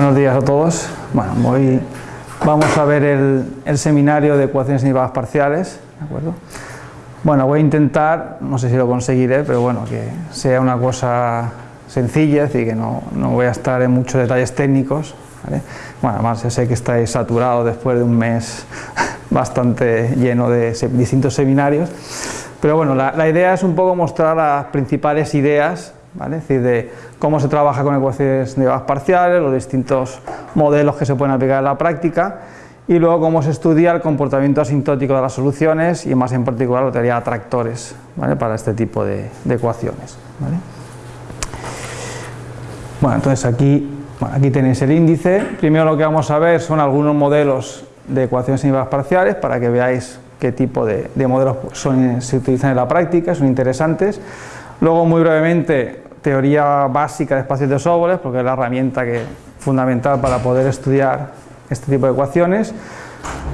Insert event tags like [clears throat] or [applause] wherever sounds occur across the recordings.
Buenos días a todos. Bueno, hoy vamos a ver el, seminario de ecuaciones derivadas parciales. ¿de acuerdo? Bueno, voy a intentar, no sé si lo conseguiré, pero bueno, que sea una cosa sencilla, es decir, que no, voy a estar en muchos detalles técnicos. Bueno, además sé que estáis saturados después de un mes [laughs] bastante lleno de distintos seminarios, pero bueno, la, la idea es un poco mostrar las principales ideas es decir, de cómo se trabaja con ecuaciones derivadas parciales, los distintos modelos que se pueden aplicar en la práctica y luego cómo se estudia el comportamiento asintótico de las soluciones y más en particular la teoría de atractores para este tipo de, ecuaciones. Bueno, entonces aquí, aquí tenéis el índice. Primero lo que vamos a ver son algunos modelos de ecuaciones derivadas parciales para que veáis qué tipo de, modelos se utilizan en la práctica, son interesantes. Luego, muy brevemente, teoría básica de espacios de Sobolev, porque es la herramienta que, fundamental para poder estudiar este tipo de ecuaciones.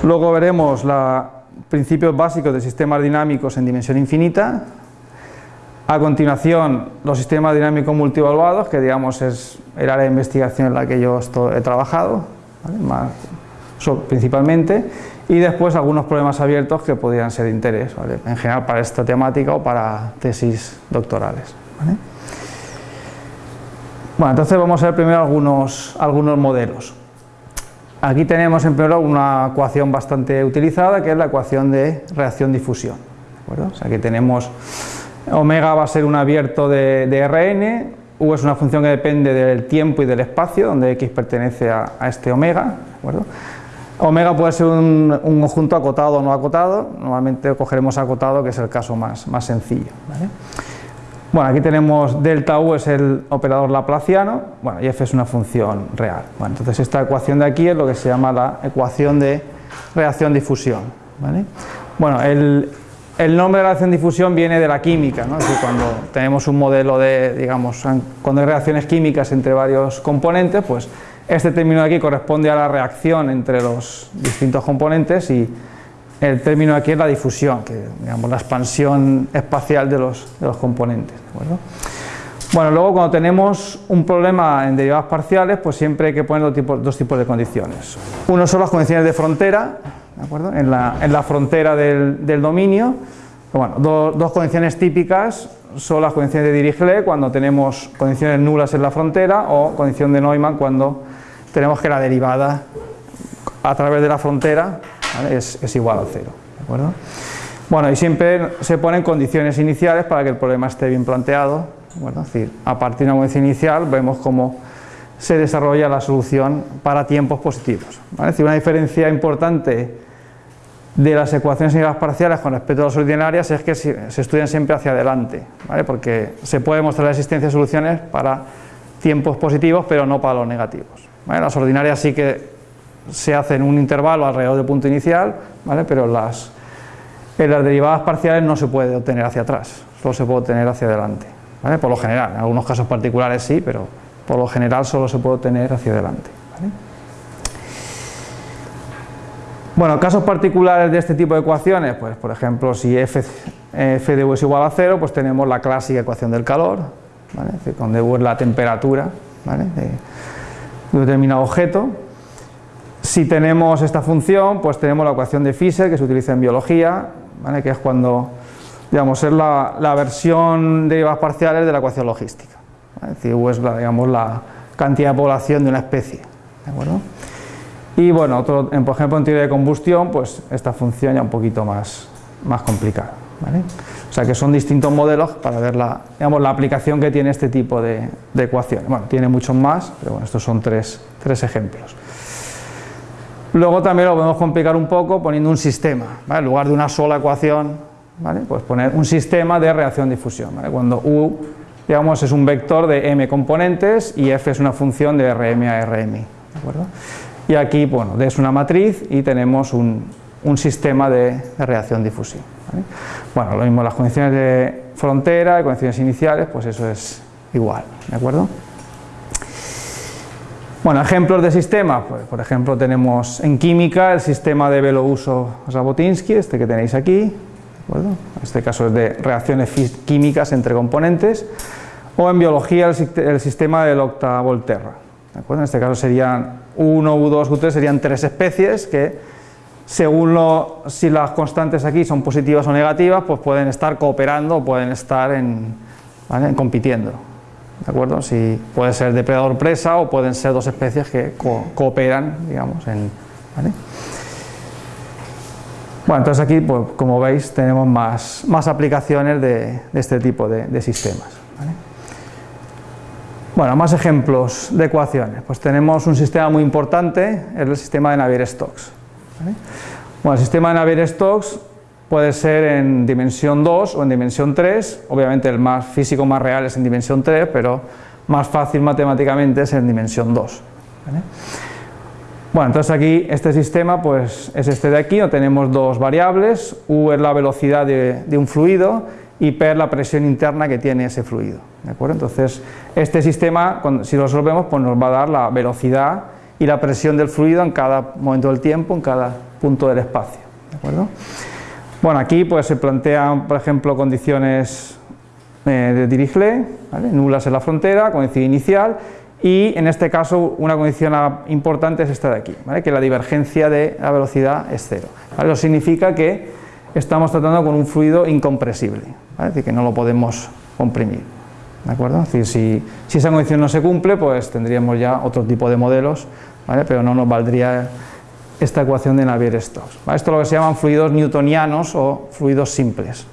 Luego veremos los principios básicos de sistemas dinámicos en dimensión infinita. A continuación, los sistemas dinámicos multievaluados, que digamos es el área de investigación en la que yo he trabajado, principalmente y después algunos problemas abiertos que podrían ser de interés, en general para esta temática o para tesis doctorales. Bueno, entonces vamos a ver primero algunos, algunos modelos. Aquí tenemos en primer una ecuación bastante utilizada que es la ecuación de reacción-difusión. aquí tenemos omega va a ser un abierto de, de, Rn, U es una función que depende del tiempo y del espacio, donde X pertenece a, este omega. Omega puede ser un, conjunto acotado o no acotado, normalmente cogeremos acotado que es el caso más, más sencillo. Bueno, aquí tenemos delta U es el operador laplaciano, bueno, y F es una función real. Bueno, entonces esta ecuación de aquí es lo que se llama la ecuación de reacción-difusión. Bueno, el, el, nombre de reacción-difusión viene de la química, ¿no? es decir, cuando tenemos un modelo de, digamos, cuando hay reacciones químicas entre varios componentes, pues este término de aquí corresponde a la reacción entre los distintos componentes y el término de aquí es la difusión, que digamos la expansión espacial de los, componentes. bueno, luego cuando tenemos un problema en derivadas parciales, pues siempre hay que poner dos tipos, de condiciones. Uno son las condiciones de frontera, En, la, frontera del, dominio. Bueno, dos condiciones típicas son las condiciones de Dirichlet cuando tenemos condiciones nulas en la frontera o condición de Neumann cuando tenemos que la derivada a través de la frontera es, igual a cero. Bueno, y siempre se ponen condiciones iniciales para que el problema esté bien planteado. es decir, a partir de una condición inicial vemos cómo se desarrolla la solución para tiempos positivos. Es decir, una diferencia importante de las ecuaciones las parciales con respecto a las ordinarias es que se estudian siempre hacia adelante, porque se puede mostrar la existencia de soluciones para tiempos positivos pero no para los negativos las ordinarias sí que se hacen un intervalo alrededor del punto inicial, pero las, en las derivadas parciales no se puede obtener hacia atrás, solo se puede obtener hacia adelante, por lo general, en algunos casos particulares sí, pero por lo general solo se puede obtener hacia adelante. Bueno, casos particulares de este tipo de ecuaciones, pues por ejemplo si f, f de U es igual a cero, pues tenemos la clásica ecuación del calor, donde U es la temperatura, un determinado objeto. Si tenemos esta función, pues tenemos la ecuación de Fischer que se utiliza en biología, que es cuando, digamos, es la, versión de derivadas parciales de la ecuación logística. Es decir, es la, digamos, la cantidad de población de una especie. ¿de acuerdo? Y bueno, otro, por ejemplo en teoría de combustión, pues esta función ya un poquito más, más complicada. O sea que son distintos modelos para ver la, digamos, la aplicación que tiene este tipo de, ecuaciones. Bueno, tiene muchos más, pero bueno, estos son tres, ejemplos. Luego también lo podemos complicar un poco poniendo un sistema, en lugar de una sola ecuación, ¿vale? pues poner un sistema de reacción-difusión. Cuando U digamos, es un vector de m componentes y f es una función de Rm a Rm. ¿de acuerdo? Y aquí bueno, D es una matriz y tenemos un, sistema de reacción-difusión. Bueno, lo mismo las condiciones de frontera, y condiciones iniciales, pues eso es igual, ¿de acuerdo? Bueno, ejemplos de sistemas, pues, por ejemplo tenemos en química el sistema de Belousov-Zhabotinsky, este que tenéis aquí, ¿de acuerdo? Este caso es de reacciones químicas entre componentes, o en biología el, sistema del Octa-Volterra, En este caso serían 1, U2, U3, serían tres especies que según lo, si las constantes aquí son positivas o negativas, pues pueden estar cooperando pueden estar en, compitiendo. ¿De acuerdo? Si puede ser depredador-presa o pueden ser dos especies que cooperan, digamos, en, Bueno, entonces aquí, pues, como veis, tenemos más, más aplicaciones de, este tipo de, sistemas. Bueno, más ejemplos de ecuaciones. Pues tenemos un sistema muy importante, el sistema de Navier-Stokes. Bueno, el sistema de Navier-Stokes puede ser en dimensión 2 o en dimensión 3, obviamente el más físico más real es en dimensión 3, pero más fácil matemáticamente es en dimensión 2. Bueno, entonces aquí este sistema pues es este de aquí, tenemos dos variables, U es la velocidad de, de un fluido y P es la presión interna que tiene ese fluido. ¿de acuerdo? Entonces, este sistema, si lo resolvemos, pues nos va a dar la velocidad y la presión del fluido en cada momento del tiempo, en cada punto del espacio. ¿de acuerdo? Bueno, aquí pues se plantean, por ejemplo, condiciones eh, de Dirichlet, nulas en la frontera, condición inicial, y en este caso una condición importante es esta de aquí, que la divergencia de la velocidad es cero. Eso significa que estamos tratando con un fluido incompresible, es decir, que no lo podemos comprimir. ¿de acuerdo? Es decir, si, esa condición no se cumple, pues tendríamos ya otro tipo de modelos, ¿vale? pero no nos valdría esta ecuación de Navier-Stokes. Esto es lo que se llaman fluidos newtonianos o fluidos simples.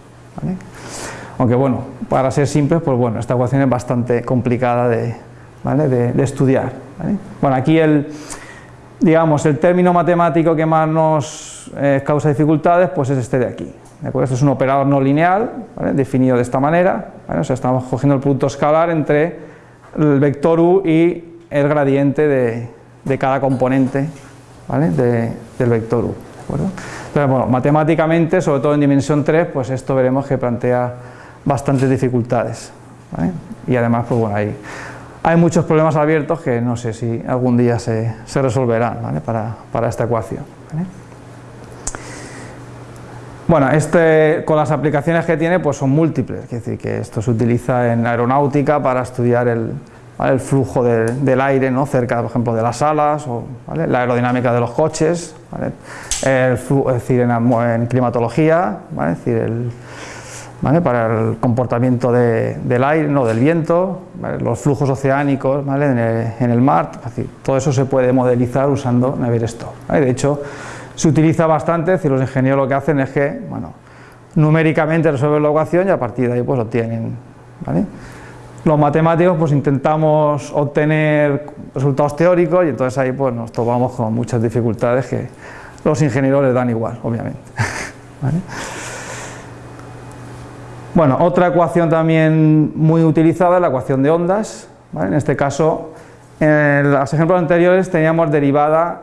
Aunque bueno, para ser simples, pues bueno, esta ecuación es bastante complicada de, de, estudiar. Bueno, aquí el, digamos, el término matemático que más nos eh, causa dificultades, pues es este de aquí. Esto es un operador no lineal, definido de esta manera, o sea, estamos cogiendo el producto escalar entre el vector u y el gradiente de, cada componente del vector u. Entonces, bueno, matemáticamente, sobre todo en dimensión 3, pues esto veremos que plantea bastantes dificultades. Y además, pues bueno, hay, muchos problemas abiertos que no sé si algún día se, se resolverán para, para esta ecuación. Bueno, este, con las aplicaciones que tiene pues son múltiples, es decir, que esto se utiliza en aeronáutica para estudiar el, flujo del aire ¿no? cerca, por ejemplo, de las alas, o la aerodinámica de los coches, es decir, en, climatología, es decir, para el comportamiento del aire, no, del viento, los flujos oceánicos en el, mar, todo eso se puede modelizar usando Navier-Stokes. De hecho, se utiliza bastante, si los ingenieros lo que hacen es que, bueno, numéricamente resuelven la ecuación y a partir de ahí pues obtienen, ¿vale? Los matemáticos pues intentamos obtener resultados teóricos y entonces ahí pues nos topamos con muchas dificultades que los ingenieros les dan igual, obviamente. [laughs] Bueno, otra ecuación también muy utilizada es la ecuación de ondas, en este caso en los ejemplos anteriores teníamos derivada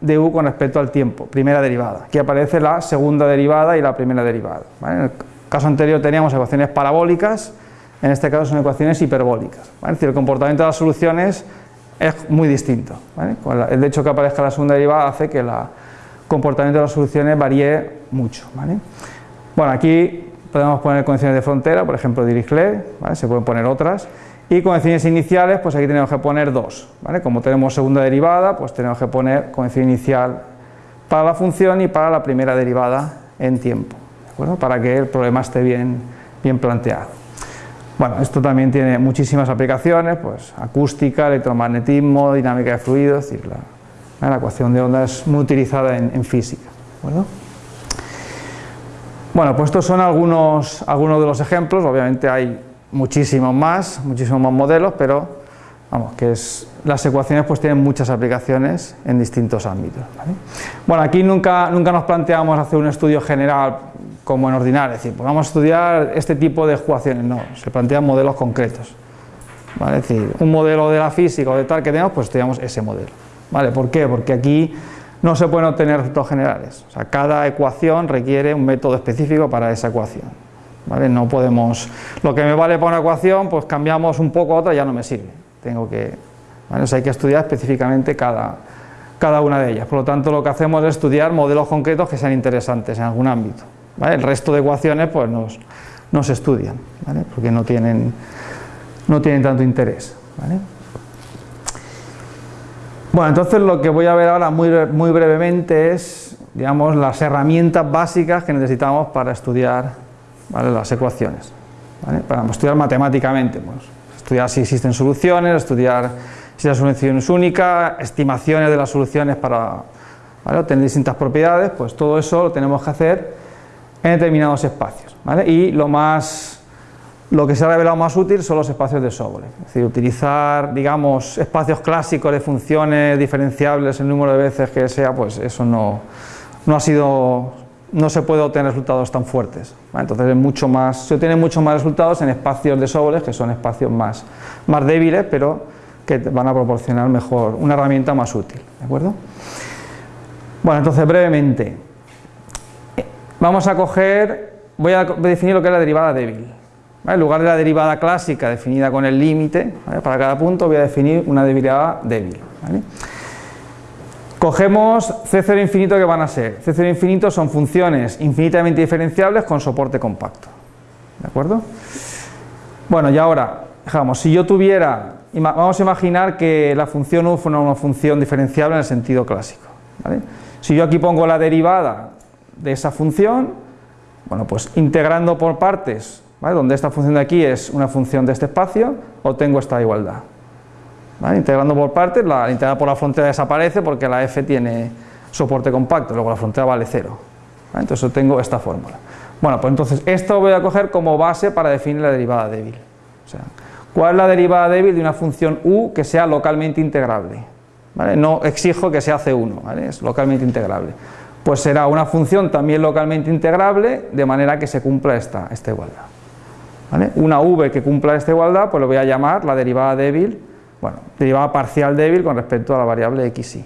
de u con respecto al tiempo, primera derivada. Aquí aparece la segunda derivada y la primera derivada. En el caso anterior teníamos ecuaciones parabólicas, en este caso son ecuaciones hiperbólicas. Es decir, el comportamiento de las soluciones es muy distinto. El hecho que aparezca la segunda derivada hace que el comportamiento de las soluciones varíe mucho. Bueno, aquí podemos poner condiciones de frontera, por ejemplo Dirichlet, se pueden poner otras, y condiciones iniciales, pues aquí tenemos que poner dos. ¿vale? Como tenemos segunda derivada, pues tenemos que poner condición inicial para la función y para la primera derivada en tiempo, para que el problema esté bien, bien planteado. Bueno, esto también tiene muchísimas aplicaciones, pues acústica, electromagnetismo, dinámica de fluidos, es decir, la, ecuación de onda es muy utilizada en, física. Bueno, pues estos son algunos, algunos de los ejemplos, obviamente hay muchísimos más, muchísimos más modelos, pero vamos, que es, las ecuaciones pues tienen muchas aplicaciones en distintos ámbitos. Bueno, aquí nunca, nunca nos planteamos hacer un estudio general como en ordinario, es decir, pues vamos a estudiar este tipo de ecuaciones, no, se plantean modelos concretos. ¿vale? Es decir, un modelo de la física o de tal que tenemos, pues estudiamos ese modelo. ¿vale? ¿Por qué? Porque aquí no se pueden obtener resultados generales, o sea, cada ecuación requiere un método específico para esa ecuación. No podemos, lo que me vale para una ecuación, pues cambiamos un poco a otra y ya no me sirve. Tengo que, hay que estudiar específicamente cada, cada una de ellas. Por lo tanto, lo que hacemos es estudiar modelos concretos que sean interesantes en algún ámbito. El resto de ecuaciones pues no se estudian, porque no tienen, no tienen tanto interés. Bueno, entonces lo que voy a ver ahora muy, muy brevemente es, digamos, las herramientas básicas que necesitamos para estudiar las ecuaciones, para estudiar matemáticamente, pues, estudiar si existen soluciones, estudiar si la solución es única, estimaciones de las soluciones para obtener distintas propiedades, pues todo eso lo tenemos que hacer en determinados espacios. Y lo más lo que se ha revelado más útil son los espacios de Sobolev, es decir, utilizar, digamos, espacios clásicos de funciones diferenciables el número de veces que sea, pues eso no, no ha sido, no se puede obtener resultados tan fuertes. Entonces es mucho más, se obtienen mucho más resultados en espacios de Sobolev, que son espacios más, más débiles, pero que van a proporcionar mejor, una herramienta más útil, ¿de acuerdo? Bueno, entonces brevemente, vamos a coger, voy a definir lo que es la derivada débil. En lugar de la derivada clásica definida con el límite, para cada punto voy a definir una derivada débil. Cogemos C0 infinito que van a ser. C0 infinito son funciones infinitamente diferenciables con soporte compacto. ¿De acuerdo? Bueno, y ahora, dejamos, si yo tuviera, vamos a imaginar que la función u fuera una función diferenciable en el sentido clásico. Si yo aquí pongo la derivada de esa función, bueno, pues integrando por partes donde esta función de aquí es una función de este espacio, obtengo esta igualdad. Integrando por partes, la integrada por la frontera desaparece porque la f tiene soporte compacto, luego la frontera vale cero. Entonces obtengo esta fórmula. Bueno, pues entonces esto voy a coger como base para definir la derivada débil. O sea, ¿cuál es la derivada débil de una función u que sea localmente integrable? No exijo que sea c1, es localmente integrable. Pues será una función también localmente integrable de manera que se cumpla esta, esta igualdad. Una v que cumpla esta igualdad, pues lo voy a llamar la derivada débil, bueno, derivada parcial débil con respecto a la variable xy.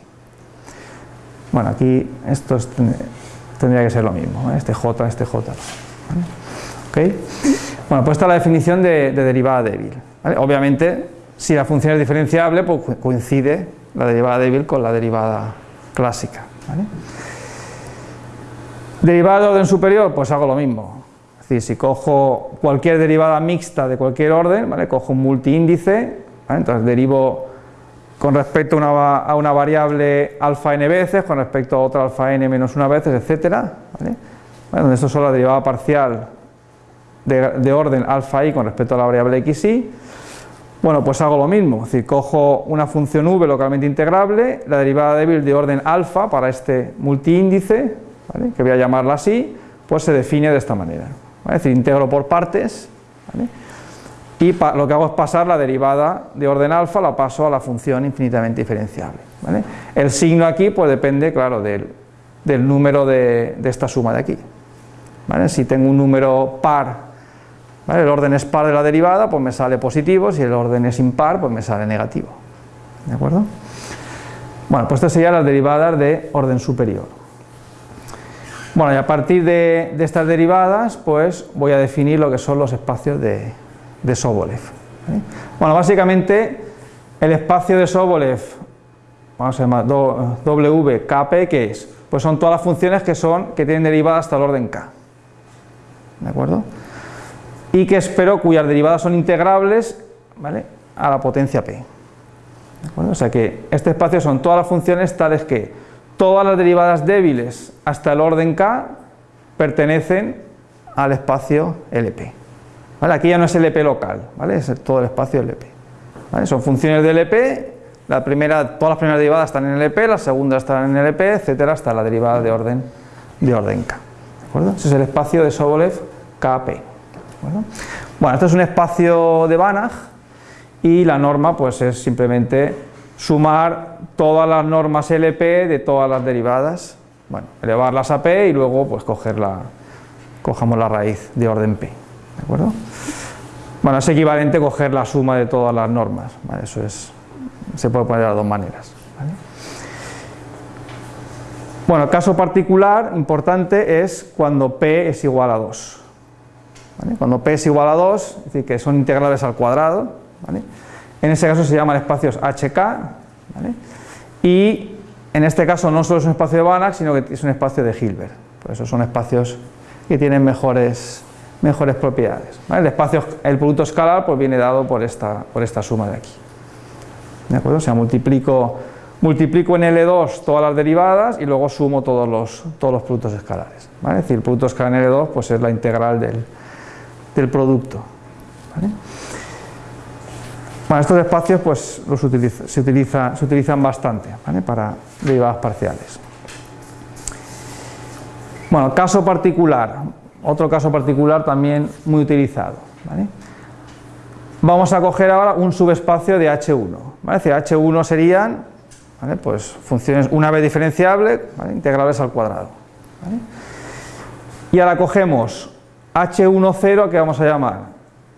Bueno, aquí esto tendría que ser lo mismo, ¿eh? este j, este j. Bueno, pues esta es la definición de, derivada débil. Obviamente, si la función es diferenciable, pues coincide la derivada débil con la derivada clásica. Derivada de orden superior, pues hago lo mismo si cojo cualquier derivada mixta de cualquier orden, ¿vale? cojo un multiíndice, entonces derivo con respecto a una, variable alfa n veces, con respecto a otra alfa n menos una veces, etcétera, ¿vale? esto es la derivada parcial de, orden alfa i con respecto a la variable xy, bueno, pues hago lo mismo, es decir, cojo una función v localmente integrable, la derivada débil de orden alfa para este multiíndice, que voy a llamarla así, pues se define de esta manera. Es decir, integro por partes y lo que hago es pasar la derivada de orden alfa, la paso a la función infinitamente diferenciable. El signo aquí pues depende, claro, del, número de, esta suma de aquí. Si tengo un número par, el orden es par de la derivada, pues me sale positivo, si el orden es impar, pues me sale negativo. ¿De acuerdo? Bueno, pues estas serían las derivadas de orden superior. Bueno, y a partir de, estas derivadas, pues voy a definir lo que son los espacios de, Sobolev. Bueno, básicamente el espacio de Sobolev, vamos a llamar WKP, ¿qué es? Pues son todas las funciones que son que tienen derivadas hasta el orden K. ¿De acuerdo? Y que espero cuyas derivadas son integrables ¿vale? a la potencia P. ¿De acuerdo? O sea que este espacio son todas las funciones tales que todas las derivadas débiles hasta el orden k pertenecen al espacio LP. Aquí ya no es LP local, ¿vale? es todo el espacio LP. Son funciones de LP, la primera, todas las primeras derivadas están en LP, las segundas están en LP, etcétera, hasta la derivada de orden, de orden K. Ese es el espacio de Sobolev KP. Bueno, este es un espacio de Banach y la norma pues es simplemente sumar todas las normas LP de todas las derivadas, bueno, elevarlas a P y luego pues coger la, cojamos la raíz de orden P, ¿de acuerdo? Bueno, es equivalente coger la suma de todas las normas, eso es, se puede poner de las dos maneras. Bueno, el caso particular importante es cuando P es igual a 2. Cuando P es igual a 2, es decir, que son integrales al cuadrado, ¿vale? En ese caso se llaman espacios HK, y en este caso no solo es un espacio de Banach, sino que es un espacio de Hilbert. Por eso son espacios que tienen mejores, mejores propiedades. El espacio, el producto escalar, pues viene dado por esta, por esta suma de aquí. ¿De acuerdo? O sea, multiplico multiplico en L2 todas las derivadas y luego sumo todos los, todos los productos escalares. Es decir, el producto escalar en L2 pues es la integral del, producto. Bueno, estos espacios pues, los se, utiliza, se utilizan bastante para derivadas parciales. Bueno, caso particular, otro caso particular también muy utilizado. Vamos a coger ahora un subespacio de H1. ¿vale? Es decir, H1 serían pues, funciones una vez diferenciable, integrales al cuadrado. Y ahora cogemos H10 que vamos a llamar.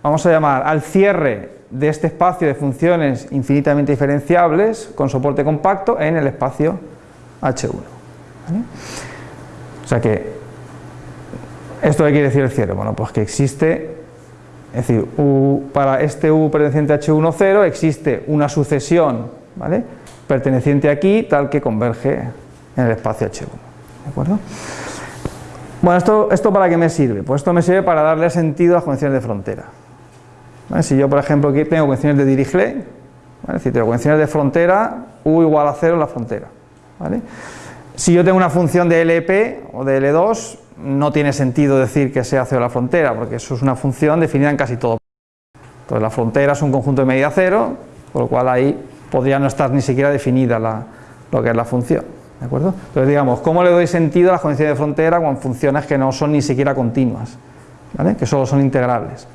Vamos a llamar al cierre de este espacio de funciones infinitamente diferenciables con soporte compacto en el espacio H1. O sea que, ¿esto qué quiere decir el cierre? Bueno, pues que existe, es decir, para este U perteneciente a H10 existe una sucesión, ¿vale? perteneciente aquí, tal que converge en el espacio H1. ¿De acuerdo? Bueno, ¿esto, ¿esto para qué me sirve? Pues esto me sirve para darle sentido a las condiciones de frontera. Si yo, por ejemplo, aquí tengo condiciones de Dirichlet, ¿vale? si tengo condiciones de frontera, U igual a 0 en la frontera. ¿vale? Si yo tengo una función de LP o de L2, no tiene sentido decir que sea cero la frontera, porque eso es una función definida en casi todo. Entonces la frontera es un conjunto de medida cero, por lo cual ahí podría no estar ni siquiera definida lo que es la función. ¿de acuerdo? Entonces digamos, ¿cómo le doy sentido a las condiciones de frontera con funciones que no son ni siquiera continuas? ¿vale? Que solo son integrales.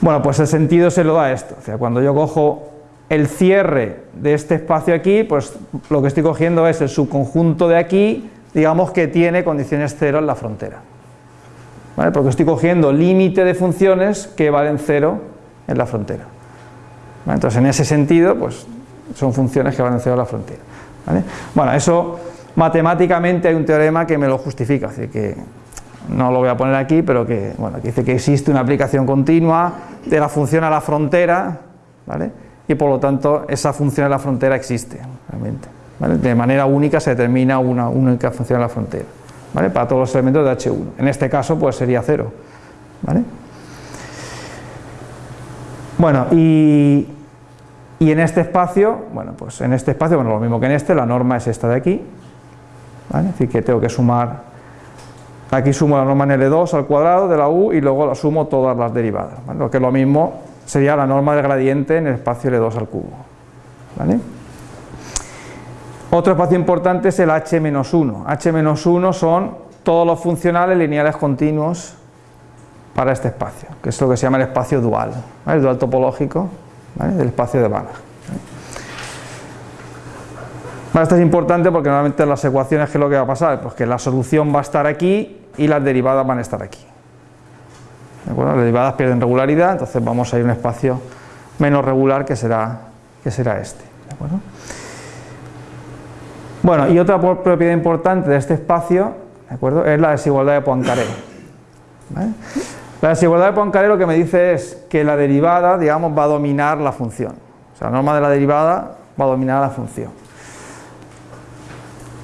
Bueno, pues el sentido se lo da esto. Cuando yo cojo el cierre de este espacio aquí, pues lo que estoy cogiendo es el subconjunto de aquí, digamos que tiene condiciones cero en la frontera. Porque estoy cogiendo límite de funciones que valen cero en la frontera. Entonces, en ese sentido, pues son funciones que valen cero en la frontera. Bueno, eso matemáticamente hay un teorema que me lo justifica, así que no lo voy a poner aquí, pero que, bueno, dice que existe una aplicación continua de la función a la frontera, ¿vale? y por lo tanto esa función a la frontera existe, realmente. De manera única se determina una única función a la frontera, ¿vale? para todos los elementos de H1. En este caso pues sería cero. ¿vale? Bueno, y, y en este espacio, bueno, pues en este espacio, bueno, lo mismo que en este, la norma es esta de aquí, ¿vale? Es decir, que tengo que sumar, aquí sumo la norma en L2 al cuadrado de la U y luego la sumo todas las derivadas, Lo que es lo mismo sería la norma del gradiente en el espacio L2 al cubo, ¿vale? Otro espacio importante es el H-1. H-1 son todos los funcionales lineales continuos para este espacio, que es lo que se llama el espacio dual, el dual topológico del espacio de Banach. esto es importante porque normalmente en las ecuaciones ¿qué es lo que va a pasar? Pues que la solución va a estar aquí y las derivadas van a estar aquí. Las derivadas pierden regularidad, entonces vamos a ir a un espacio menos regular que será, que será este. Bueno, y otra propiedad importante de este espacio es la desigualdad de Poincaré. La desigualdad de Poincaré lo que me dice es que la derivada, digamos, va a dominar la función. O sea, la norma de la derivada va a dominar la función.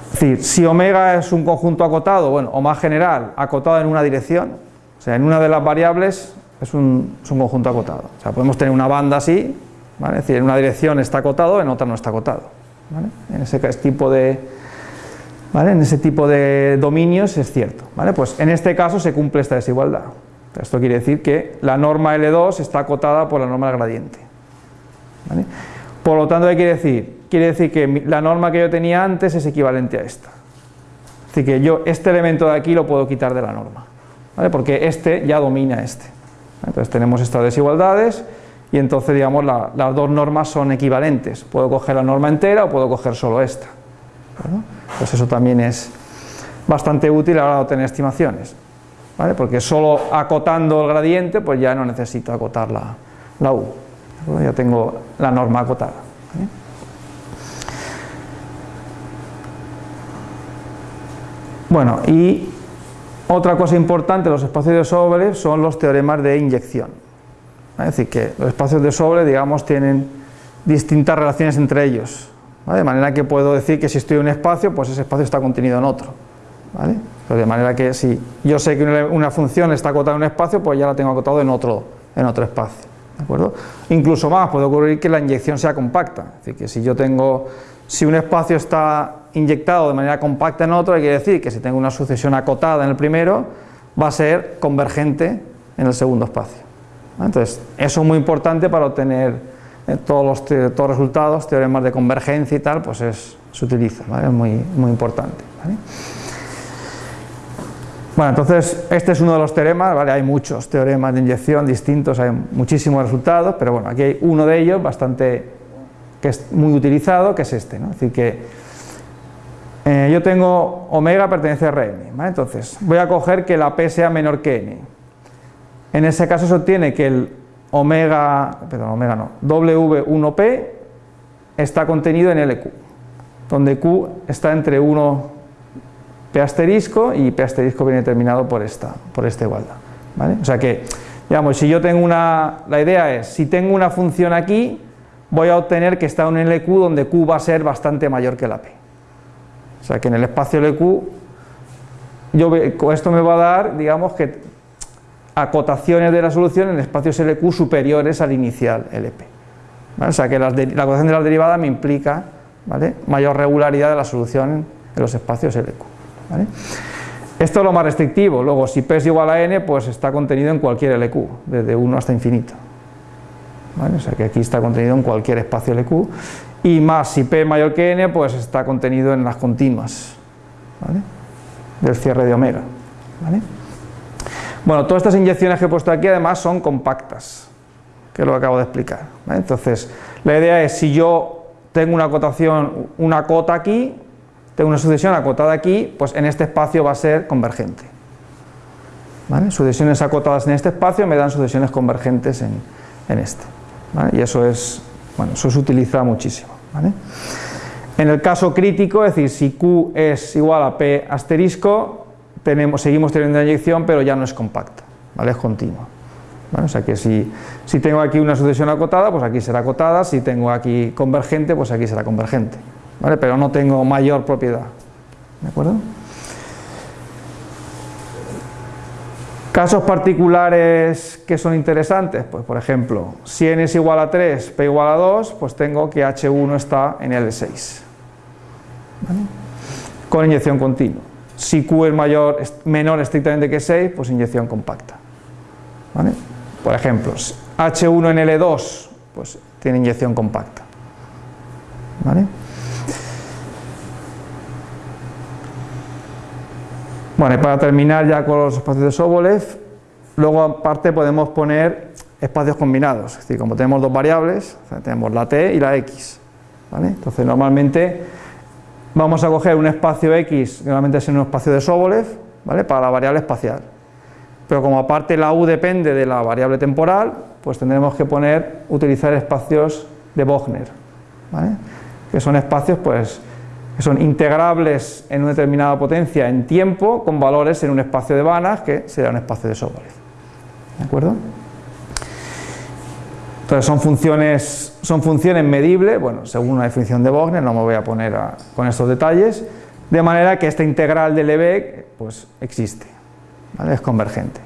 Es decir, si omega es un conjunto acotado, bueno, o más general, acotado en una dirección, o sea, en una de las variables es un, conjunto acotado. O sea, podemos tener una banda así, ¿vale? es decir, en una dirección está acotado, en otra no está acotado. ¿Vale? En ese tipo de, ¿vale? En ese tipo de dominios es cierto. ¿vale? Pues en este caso se cumple esta desigualdad. Esto quiere decir que la norma L2 está acotada por la norma del gradiente. Por lo tanto, ¿qué quiere decir? Quiere decir que la norma que yo tenía antes es equivalente a esta. Es decir, que yo este elemento de aquí lo puedo quitar de la norma, porque este ya domina este. Entonces tenemos estas desigualdades y entonces digamos las dos normas son equivalentes. Puedo coger la norma entera o puedo coger solo esta. Pues eso también es bastante útil a la hora de obtener estimaciones porque solo acotando el gradiente pues ya no necesito acotar la, U, ya tengo la norma acotada. Bueno, y otra cosa importante de los espacios de Sobre son los teoremas de inyección. Es decir, que los espacios de Sobre, digamos, tienen distintas relaciones entre ellos. De manera que puedo decir que si estoy en un espacio, pues ese espacio está contenido en otro. ¿vale? de manera que si yo sé que una función está acotada en un espacio, pues ya la tengo acotado en otro, en otro espacio. ¿de acuerdo? Incluso más, puede ocurrir que la inyección sea compacta, es decir, que si yo tengo, si un espacio está inyectado de manera compacta en otro, quiere decir que si tengo una sucesión acotada en el primero, va a ser convergente en el segundo espacio. Entonces, eso es muy importante para obtener eh, todos los, todos resultados, teoremas de convergencia y tal, pues es, se utiliza, es muy, muy importante. Bueno, entonces este es uno de los teoremas, ¿vale? hay muchos teoremas de inyección distintos, hay muchísimos resultados, pero bueno, aquí hay uno de ellos bastante, que es muy utilizado, que es este, ¿no? es decir que eh, yo tengo omega pertenece a Rn, ¿vale? entonces voy a coger que la P sea menor que N, en ese caso se obtiene que el omega, perdón, omega no, W1P está contenido en LQ, donde Q está entre 1 P asterisco y P asterisco viene determinado por esta, por esta igualdad. ¿vale? O sea que, digamos, si yo tengo una, la idea es, si tengo una función aquí, voy a obtener que está en LQ donde Q va a ser bastante mayor que la P. O sea que en el espacio LQ, yo, esto me va a dar, digamos, que acotaciones de la solución en espacios LQ superiores al inicial LP. O sea que la acotación de las derivadas me implica ¿vale? mayor regularidad de la solución en los espacios LQ. Esto es lo más restrictivo, luego si P es igual a N, pues está contenido en cualquier LQ, desde 1 hasta infinito. O sea que aquí está contenido en cualquier espacio LQ, y más si P es mayor que N, pues está contenido en las continuas del cierre de omega. Bueno, todas estas inyecciones que he puesto aquí además son compactas, que lo acabo de explicar. Entonces, la idea es si yo tengo una cotación, una cota aquí, tengo una sucesión acotada aquí, pues en este espacio va a ser convergente. Sucesiones acotadas en este espacio me dan sucesiones convergentes en, este. Y eso es, bueno, eso se utiliza muchísimo. En el caso crítico, es decir, si Q es igual a P asterisco, seguimos teniendo una inyección, pero ya no es compacta, ¿vale? es continua. O sea que si, tengo aquí una sucesión acotada, pues aquí será acotada, si tengo aquí convergente, pues aquí será convergente pero no tengo mayor propiedad. ¿De acuerdo? Casos particulares que son interesantes, pues por ejemplo, si n es igual a 3, p igual a 2, pues tengo que h1 está en L6, con inyección continua. Si q es mayor, menor estrictamente que 6, pues inyección compacta. Por ejemplo, h1 en L2, pues tiene inyección compacta. Bueno, para terminar ya con los espacios de Sobolev, luego aparte podemos poner espacios combinados, es decir, como tenemos dos variables, tenemos la t y la x, Entonces normalmente vamos a coger un espacio x, normalmente es un espacio de Sobolev, ¿vale? Para la variable espacial. Pero como aparte la u depende de la variable temporal, pues tendremos que poner, utilizar espacios de Wagner, Que son espacios, pues, que son integrables en una determinada potencia en tiempo con valores en un espacio de Banach que será un espacio de Sobolev. ¿De acuerdo? Entonces son funciones, son funciones medibles, bueno, según una definición de Wagner, no me voy a poner con estos detalles, de manera que esta integral de Lebesgue pues existe, es convergente.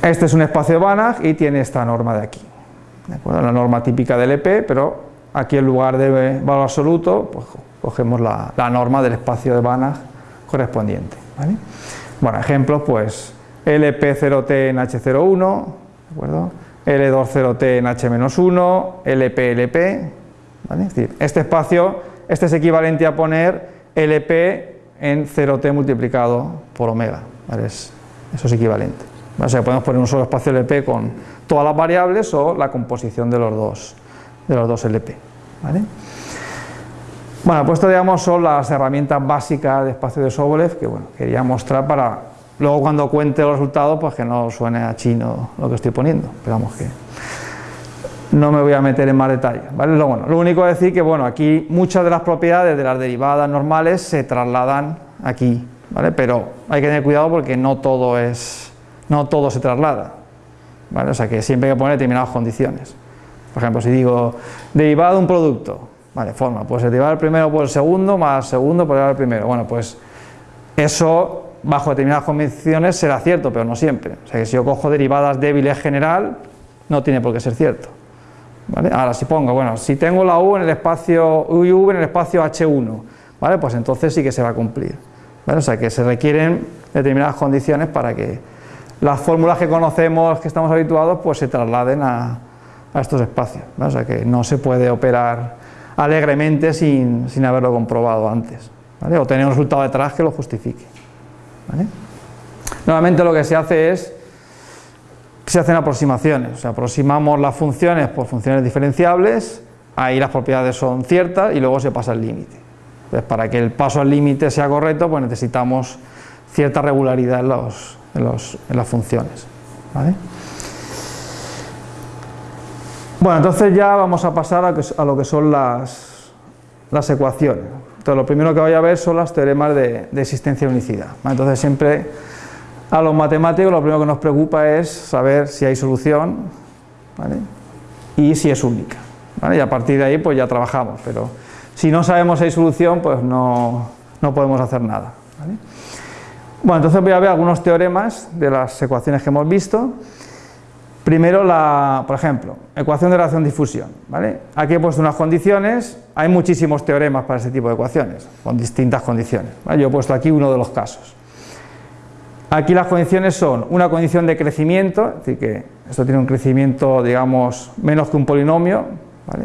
Este es un espacio de Banach y tiene esta norma de aquí, ¿de acuerdo? la norma típica del EP, pero Aquí en lugar de valor absoluto, pues cogemos la, norma del espacio de Banach correspondiente. Bueno, ejemplos, pues LP0T en H01, L20T en H-1, LP-LP, es decir, este espacio, este es equivalente a poner LP en 0T multiplicado por omega, eso es equivalente. O sea, podemos poner un solo espacio LP con todas las variables o la composición de los dos, de los dos LP. Bueno, pues esto digamos son las herramientas básicas de espacio de Sobolev que bueno, quería mostrar para luego cuando cuente los resultados pues que no suene a chino lo que estoy poniendo, pero que no me voy a meter en más detalles, ¿vale? Lo, bueno, lo único es decir que bueno, aquí muchas de las propiedades de las derivadas normales se trasladan aquí, ¿vale? Pero hay que tener cuidado porque no todo es no todo se traslada, ¿vale? O sea que siempre hay que poner determinadas condiciones. Por ejemplo, si digo derivado de un producto, vale, forma, pues el primero por el segundo más segundo por el primero. Bueno, pues eso bajo determinadas condiciones será cierto, pero no siempre. O sea que si yo cojo derivadas débiles general, no tiene por qué ser cierto. Ahora si pongo, bueno, si tengo la U en el espacio U y V en el espacio H1, ¿vale? Pues entonces sí que se va a cumplir. O sea que se requieren determinadas condiciones para que las fórmulas que conocemos, que estamos habituados, pues se trasladen a, estos espacios. O sea que no se puede operar alegremente sin, haberlo comprobado antes. O tener un resultado detrás que lo justifique. Normalmente lo que se hace es se hacen aproximaciones, o sea, aproximamos las funciones por funciones diferenciables, ahí las propiedades son ciertas y luego se pasa el límite. Entonces, para que el paso al límite sea correcto, pues necesitamos cierta regularidad en, las funciones. Bueno, entonces ya vamos a pasar a, lo que son las, ecuaciones. Entonces, lo primero que voy a ver son los teoremas de, existencia de unicidad. Entonces, siempre a los matemáticos lo primero que nos preocupa es saber si hay solución y si es única. Y a partir de ahí pues ya trabajamos, pero si no sabemos si hay solución pues no, podemos hacer nada. Bueno, entonces voy a ver algunos teoremas de las ecuaciones que hemos visto. Primero, la, por ejemplo, ecuación de relación-difusión. ¿vale? Aquí he puesto unas condiciones, hay muchísimos teoremas para este tipo de ecuaciones, con distintas condiciones. Yo he puesto aquí uno de los casos. Aquí las condiciones son una condición de crecimiento, es decir, que esto tiene un crecimiento, digamos, menos que un polinomio,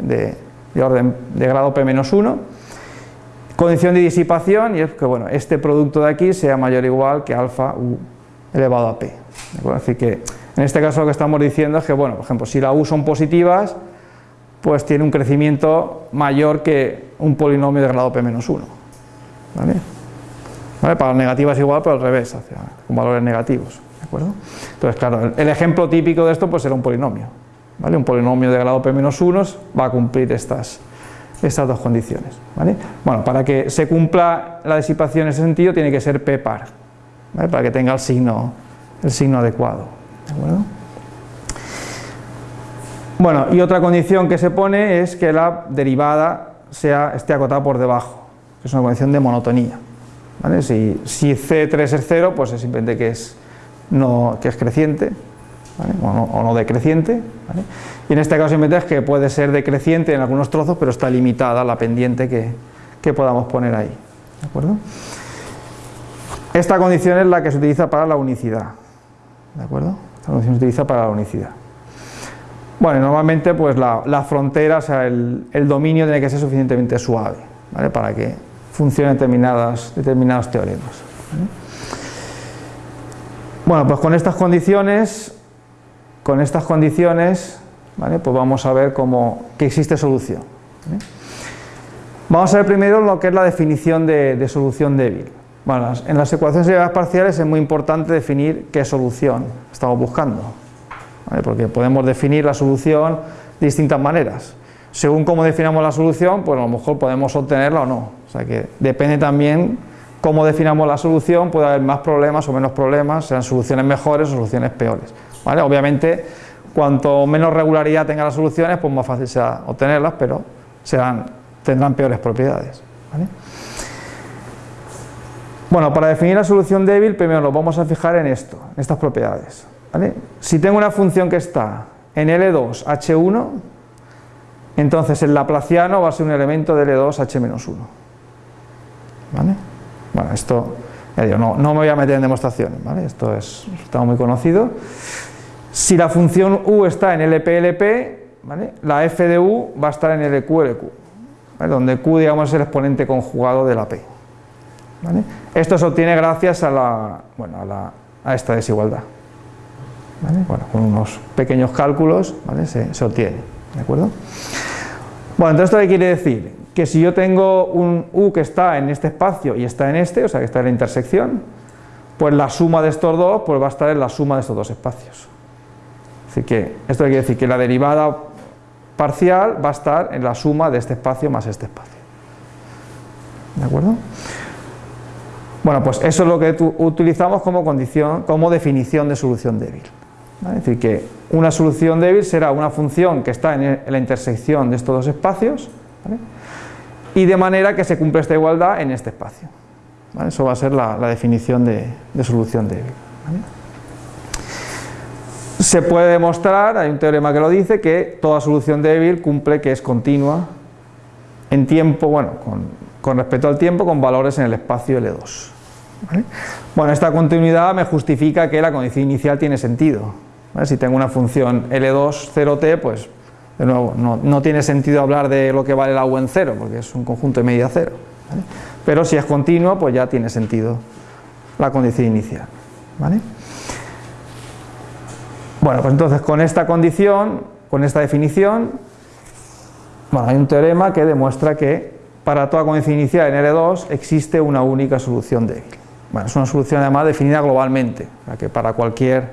de, orden de grado p menos 1. Condición de disipación, y es que bueno, este producto de aquí sea mayor o igual que alfa u elevado a p. Decir, que en este caso lo que estamos diciendo es que, bueno, por ejemplo, si la u son positivas, pues tiene un crecimiento mayor que un polinomio de grado p menos 1. ¿vale? Para las negativas igual, pero al revés, con valores negativos. ¿de acuerdo? Entonces, claro, el, ejemplo típico de esto pues será un polinomio. ¿vale? Un polinomio de grado p-1 va a cumplir estas, estas dos condiciones. ¿vale? Bueno, para que se cumpla la disipación en ese sentido tiene que ser p par, ¿vale? para que tenga el signo, el signo adecuado. ¿De acuerdo? Bueno, y otra condición que se pone es que la derivada sea, esté acotada por debajo, que es una condición de monotonía. Si, C3 es 0, pues es simplemente que es, no, que es creciente, o, no, decreciente. Y en este caso simplemente es que puede ser decreciente en algunos trozos, pero está limitada la pendiente que, podamos poner ahí. ¿de acuerdo? Esta condición es la que se utiliza para la unicidad. ¿De acuerdo? Esta condición se utiliza para la unicidad. Bueno, normalmente pues la, frontera, o sea, el, dominio tiene que ser suficientemente suave, ¿vale? Para que funcionan determinadas, determinados teoremas. Bueno, pues con estas condiciones, con estas condiciones, pues vamos a ver cómo, que existe solución. Vamos a ver primero lo que es la definición de, solución débil. Bueno, en las ecuaciones de parciales es muy importante definir qué solución estamos buscando, porque podemos definir la solución de distintas maneras. Según cómo definamos la solución, pues a lo mejor podemos obtenerla o no. O sea que depende también cómo definamos la solución, puede haber más problemas o menos problemas, sean soluciones mejores o soluciones peores. ¿vale? Obviamente, cuanto menos regularidad tengan las soluciones, pues más fácil será obtenerlas, pero serán, tendrán peores propiedades. Bueno, para definir la solución débil, primero nos vamos a fijar en esto, en estas propiedades. Si tengo una función que está en L2, H1, entonces el laplaciano va a ser un elemento de L2, H-1. Bueno, esto, no, me voy a meter en demostraciones, Esto es resultado muy conocido. Si la función u está en LPLP, la f de u va a estar en LQLQ, donde q digamos, es el exponente conjugado de la p. Esto se obtiene gracias a, la, bueno, a, esta desigualdad. Bueno, con unos pequeños cálculos se, se obtiene. ¿De acuerdo? Bueno, entonces ¿esto qué quiere decir? que si yo tengo un U que está en este espacio y está en este, o sea que está en la intersección, pues la suma de estos dos pues va a estar en la suma de estos dos espacios. Así que esto quiere decir que la derivada parcial va a estar en la suma de este espacio más este espacio. ¿De acuerdo? Bueno, pues eso es lo que utilizamos como condición, como definición de solución débil. Es decir, que una solución débil será una función que está en la intersección de estos dos espacios, y de manera que se cumple esta igualdad en este espacio. Eso va a ser la, definición de, solución débil. Se puede demostrar, hay un teorema que lo dice, que toda solución débil cumple que es continua en tiempo, bueno, con, respecto al tiempo, con valores en el espacio L2. Bueno, esta continuidad me justifica que la condición inicial tiene sentido. Si tengo una función L2 0t, pues de nuevo, no, tiene sentido hablar de lo que vale la U en cero, porque es un conjunto de medida cero. Pero si es continuo, pues ya tiene sentido la condición inicial. ¿vale? Bueno, pues entonces con esta condición, con esta definición, bueno, hay un teorema que demuestra que para toda condición inicial en L2 existe una única solución débil. Bueno, es una solución además definida globalmente, que para cualquier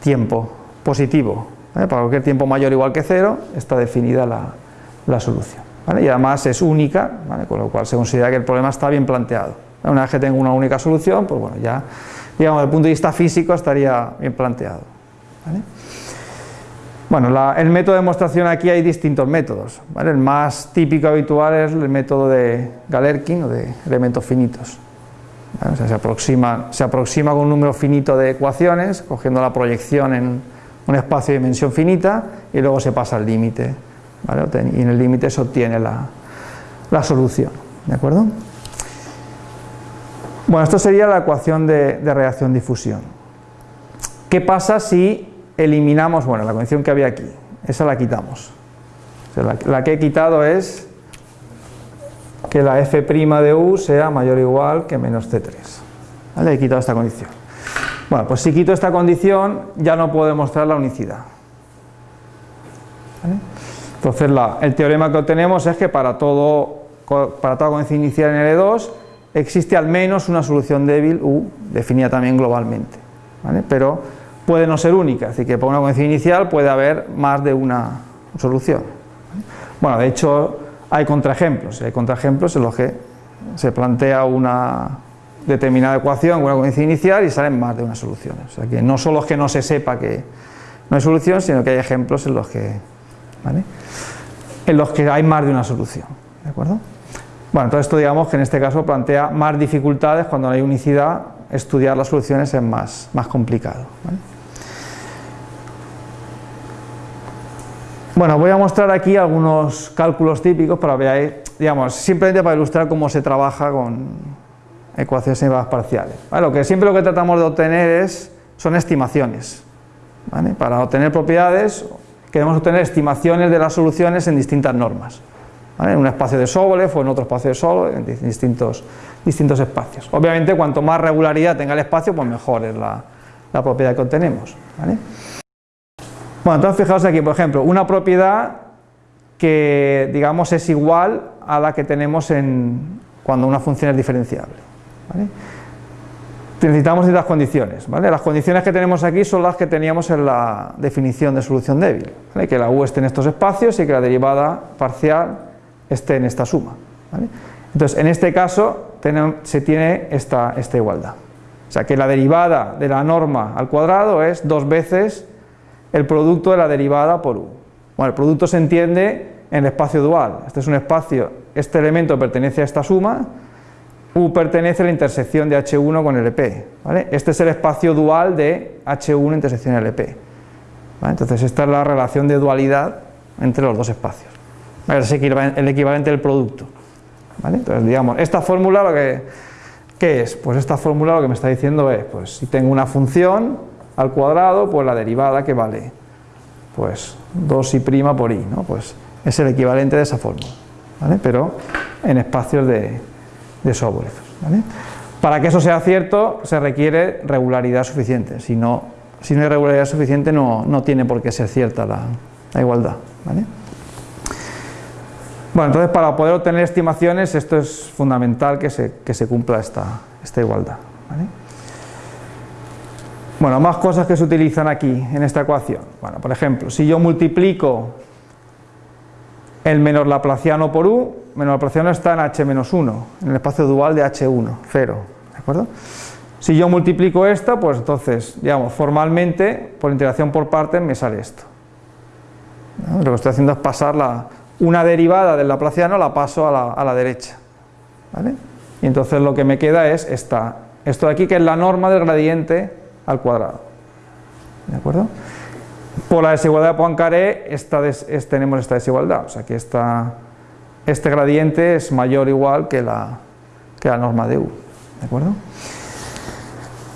tiempo positivo, para cualquier tiempo mayor o igual que cero, está definida la, solución. Y además es única, con lo cual se considera que el problema está bien planteado. Una vez que tengo una única solución, pues bueno, ya, digamos, desde el punto de vista físico estaría bien planteado. Bueno, el método de demostración aquí hay distintos métodos. El más típico habitual es el método de Galerkin o de elementos finitos. Se, aproxima, se aproxima con un número finito de ecuaciones, cogiendo la proyección en un espacio de dimensión finita y luego se pasa al límite. Y en el límite se obtiene la, solución. ¿De acuerdo? Bueno, esto sería la ecuación de, de reacción-difusión. ¿Qué pasa si eliminamos, bueno, la condición que había aquí, esa la quitamos. la, que he quitado es que la f' de u sea mayor o igual que menos c3. ¿Vale? He quitado esta condición. Bueno, pues si quito esta condición ya no puedo demostrar la unicidad. Entonces el teorema que obtenemos es que para, todo, para toda condición inicial en L2 existe al menos una solución débil U definida también globalmente. ¿vale? Pero puede no ser única, es decir, que por una condición inicial puede haber más de una solución. Bueno, de hecho hay contraejemplos, hay contraejemplos en los que se plantea una determinada ecuación con una condición inicial y salen más de una solución. O sea que no solo es que no se sepa que no hay solución, sino que hay ejemplos en los que, en los que hay más de una solución. ¿De acuerdo? Bueno, entonces esto digamos que en este caso plantea más dificultades cuando no hay unicidad, estudiar las soluciones es más, más complicado. Bueno, voy a mostrar aquí algunos cálculos típicos para ver, digamos, simplemente para ilustrar cómo se trabaja con ecuaciones semivagas parciales. Lo que siempre lo que tratamos de obtener es, son estimaciones. Para obtener propiedades queremos obtener estimaciones de las soluciones en distintas normas. En un espacio de Sobolev o en otro espacio de Sobolev, en distintos, distintos espacios. Obviamente cuanto más regularidad tenga el espacio, pues mejor es la, la propiedad que obtenemos. Bueno, entonces fijaos aquí, por ejemplo, una propiedad que digamos es igual a la que tenemos en, cuando una función es diferenciable. Necesitamos ciertas condiciones. Las condiciones que tenemos aquí son las que teníamos en la definición de solución débil. Que la u esté en estos espacios y que la derivada parcial esté en esta suma. Entonces, en este caso se tiene esta, esta igualdad. O sea que la derivada de la norma al cuadrado es dos veces el producto de la derivada por u. Bueno, el producto se entiende en el espacio dual. Este es un espacio, este elemento pertenece a esta suma, u pertenece a la intersección de H1 con LP. ¿vale? Este es el espacio dual de H1 intersección LP. Entonces esta es la relación de dualidad entre los dos espacios. Es el equivalente del producto. Entonces digamos, esta fórmula lo que, ¿qué es? Pues esta fórmula lo que me está diciendo es, pues si tengo una función al cuadrado, pues la derivada que vale pues 2i' por i, ¿no? pues es el equivalente de esa fórmula, ¿vale? pero en espacios de, de. Para que eso sea cierto se requiere regularidad suficiente, si no, si no hay regularidad suficiente no, no tiene por qué ser cierta la, igualdad. Bueno, entonces para poder obtener estimaciones esto es fundamental que se, que se cumpla esta, esta igualdad. Bueno, más cosas que se utilizan aquí en esta ecuación. Bueno, por ejemplo, si yo multiplico el menor laplaciano por u, menor laplaciano está en h menos 1, en el espacio dual de h1, 0, ¿de acuerdo? Si yo multiplico esta, pues entonces, digamos, formalmente, por integración por partes, me sale esto. Lo que estoy haciendo es pasar la, una derivada del laplaciano, la paso a la, a la derecha, ¿vale? y entonces lo que me queda es esta, esto de aquí que es la norma del gradiente al cuadrado. ¿De acuerdo? Por la desigualdad de Poincaré esta tenemos esta desigualdad, o sea que esta, este gradiente es mayor o igual que la, que la norma de U. ¿De acuerdo?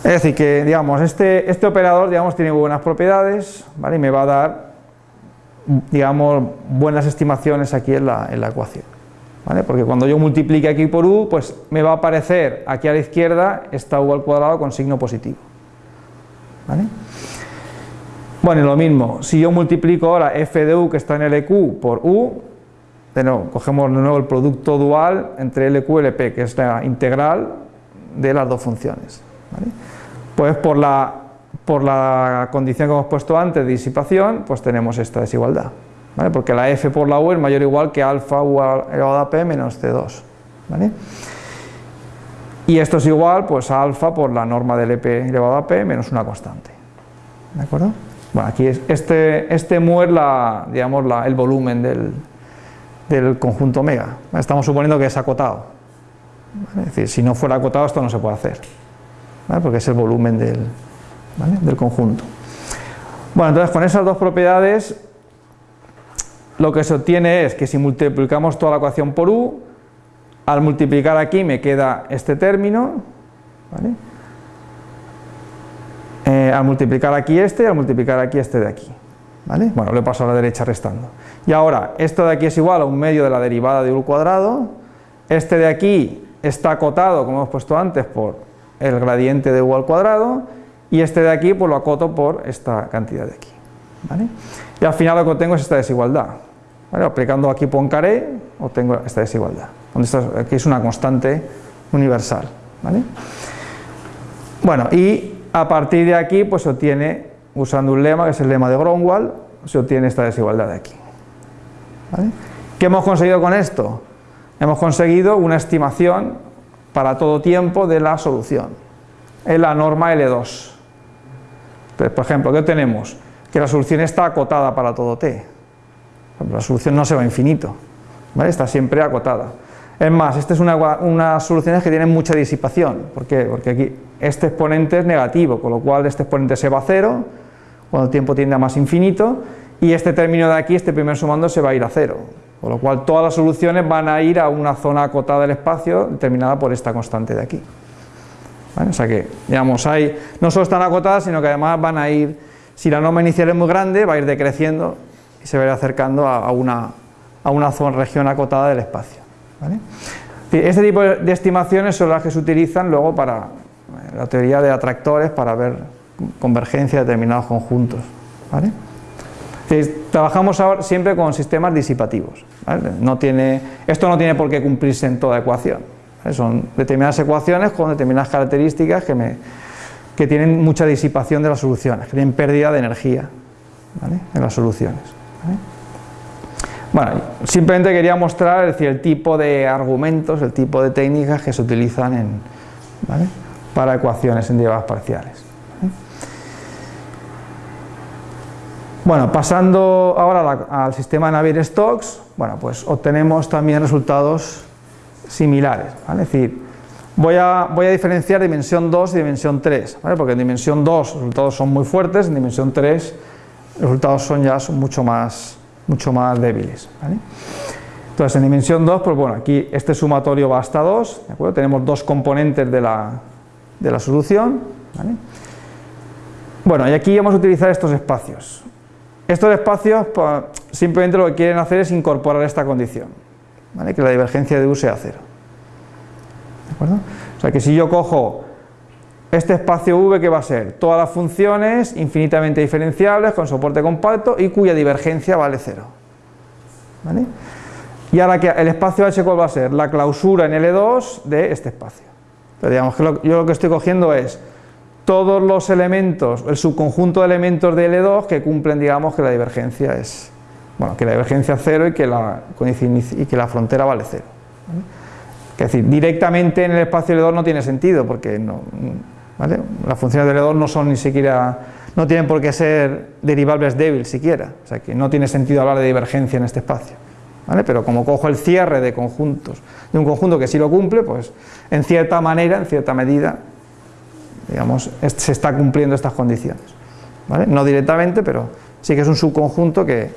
Es decir, que digamos, este, este operador digamos, tiene buenas propiedades ¿vale? y me va a dar digamos, buenas estimaciones aquí en la, en la ecuación. ¿vale? Porque cuando yo multiplique aquí por u, pues me va a aparecer aquí a la izquierda esta u al cuadrado con signo positivo. ¿Vale? Bueno, y lo mismo, si yo multiplico ahora f de u que está en LQ por u, de nuevo, cogemos de nuevo el producto dual entre LQ y LP, que es la integral de las dos funciones. ¿vale? Pues por la, por la condición que hemos puesto antes de disipación, pues tenemos esta desigualdad. ¿vale? Porque la f por la u es mayor o igual que alfa u elevado a p menos c2. ¿vale? Y esto es igual pues a alfa por la norma del EP elevado a p menos una constante. ¿De acuerdo? Bueno, aquí es, este, este mu es la, digamos, la, el volumen del, del, conjunto omega. Estamos suponiendo que es acotado. Es decir, si no fuera acotado esto no se puede hacer, porque es el volumen del, del conjunto. Bueno, entonces con esas dos propiedades lo que se obtiene es que si multiplicamos toda la ecuación por u, al multiplicar aquí me queda este término, ¿vale? Eh, al multiplicar aquí este al multiplicar aquí este de aquí. ¿vale? Bueno, lo he pasado a la derecha restando. Y ahora, esto de aquí es igual a un medio de la derivada de u cuadrado, este de aquí está acotado, como hemos puesto antes, por el gradiente de u al cuadrado, y este de aquí pues lo acoto por esta cantidad de aquí. ¿vale? Y al final lo que obtengo es esta desigualdad. ¿vale? Aplicando aquí Poincaré, obtengo esta desigualdad. Aquí es una constante universal. ¿vale? Bueno, y a partir de aquí, pues se obtiene, usando un lema, que es el lema de Gromwald, se obtiene esta desigualdad de aquí. ¿Qué hemos conseguido con esto? Hemos conseguido una estimación para todo tiempo de la solución. Es la norma L2. Entonces, por ejemplo, ¿qué tenemos? Que la solución está acotada para todo t. La solución no se va a infinito, está siempre acotada. Es más, esta es una, unas soluciones que tienen mucha disipación. ¿Por qué? Porque aquí este exponente es negativo, con lo cual este exponente se va a cero, cuando el tiempo tiende a más infinito, y este término de aquí, este primer sumando, se va a ir a cero. Con lo cual todas las soluciones van a ir a una zona acotada del espacio determinada por esta constante de aquí. O sea que, digamos, hay, no solo están acotadas, sino que además van a ir, si la norma inicial es muy grande, va a ir decreciendo y se va a ir acercando a, una, a una zona, región acotada del espacio. Este tipo de estimaciones son las que se utilizan luego para la teoría de atractores para ver convergencia de determinados conjuntos. Trabajamos ahora siempre con sistemas disipativos. No tiene, esto no tiene por qué cumplirse en toda ecuación. Son determinadas ecuaciones con determinadas características que, me, que tienen mucha disipación de las soluciones, que tienen pérdida de energía en las soluciones. Bueno, simplemente quería mostrar el tipo de argumentos, el tipo de técnicas que se utilizan en, para ecuaciones en derivadas parciales. Bueno, pasando ahora al sistema Navier-Stokes, bueno, pues obtenemos también resultados similares, es decir, voy a, diferenciar dimensión 2 y dimensión 3, porque en dimensión 2 los resultados son muy fuertes, en dimensión 3 los resultados son ya mucho, más, mucho más débiles. Entonces en dimensión 2, pues bueno, aquí este sumatorio va hasta 2, ¿de acuerdo? tenemos dos componentes de la, de la solución. Bueno, y aquí vamos a utilizar estos espacios. Estos espacios pues, simplemente lo que quieren hacer es incorporar esta condición, que la divergencia de U sea cero. ¿De acuerdo? O sea que si yo cojo este espacio V, ¿qué va a ser? Todas las funciones infinitamente diferenciables con soporte compacto y cuya divergencia vale cero. ¿Vale? Y ahora que el espacio H, ¿cuál va a ser? La clausura en L2 de este espacio digamos que yo lo que estoy cogiendo es todos los elementos, el subconjunto de elementos de L2 que cumplen, digamos, que la divergencia es, bueno, que la divergencia es cero y que la, y que la frontera vale cero. Es decir, directamente en el espacio L2 no tiene sentido, porque no, las funciones de L2 no son ni siquiera, no tienen por qué ser derivables débiles siquiera, o sea que no tiene sentido hablar de divergencia en este espacio. ¿vale? Pero como cojo el cierre de conjuntos, de un conjunto que sí lo cumple, pues en cierta manera, en cierta medida, digamos, se está cumpliendo estas condiciones, ¿vale? No directamente, pero sí que es un subconjunto que,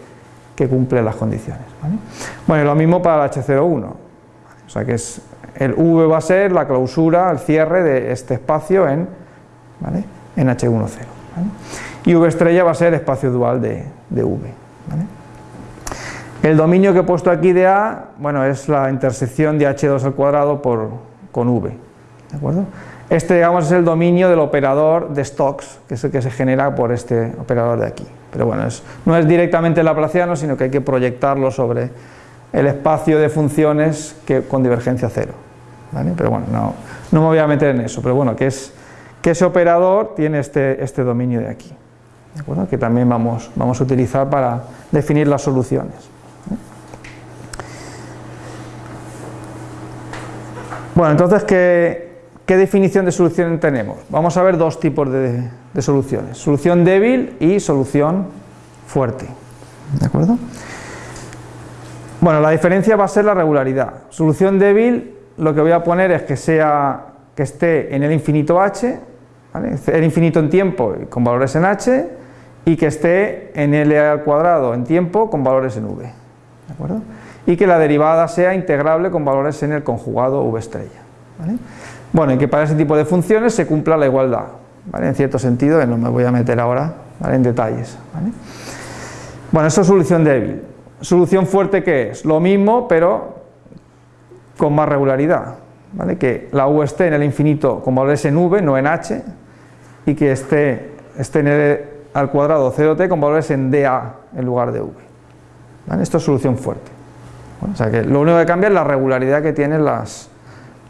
que cumple las condiciones. Bueno, lo mismo para el H01, o sea que es, el V va a ser la clausura, el cierre de este espacio en, ¿vale? en H10, ¿vale? y V estrella va a ser el espacio dual de, V, ¿vale? El dominio que he puesto aquí de A, bueno, es la intersección de h2 al cuadrado por, con v, ¿de acuerdo? Este, digamos, es el dominio del operador de Stokes, que es el que se genera por este operador de aquí. Pero bueno, no es directamente laplaciano, sino que hay que proyectarlo sobre el espacio de funciones que, con divergencia cero. Pero bueno, no, me voy a meter en eso, pero bueno, que, es, que ese operador tiene este, este dominio de aquí, ¿de acuerdo? que también vamos, vamos a utilizar para definir las soluciones. Bueno, entonces, ¿qué, definición de solución tenemos? Vamos a ver dos tipos de, soluciones, solución débil y solución fuerte, ¿de acuerdo? Bueno, la diferencia va a ser la regularidad. Solución débil, lo que voy a poner es que sea que esté en el infinito h, el infinito en tiempo con valores en h, y que esté en L al cuadrado en tiempo con valores en v, ¿de acuerdo? y que la derivada sea integrable con valores en el conjugado v estrella. Bueno, y que para ese tipo de funciones se cumpla la igualdad, ¿vale? en cierto sentido, no me voy a meter ahora en detalles. Bueno, eso es solución débil. Solución fuerte, ¿qué es? Lo mismo, pero con más regularidad. ¿vale? Que la u esté en el infinito con valores en v, no en h, y que esté, esté en el al cuadrado 0t con valores en dA en lugar de v. Esto es solución fuerte o sea que lo único que cambia es la regularidad que tienen las,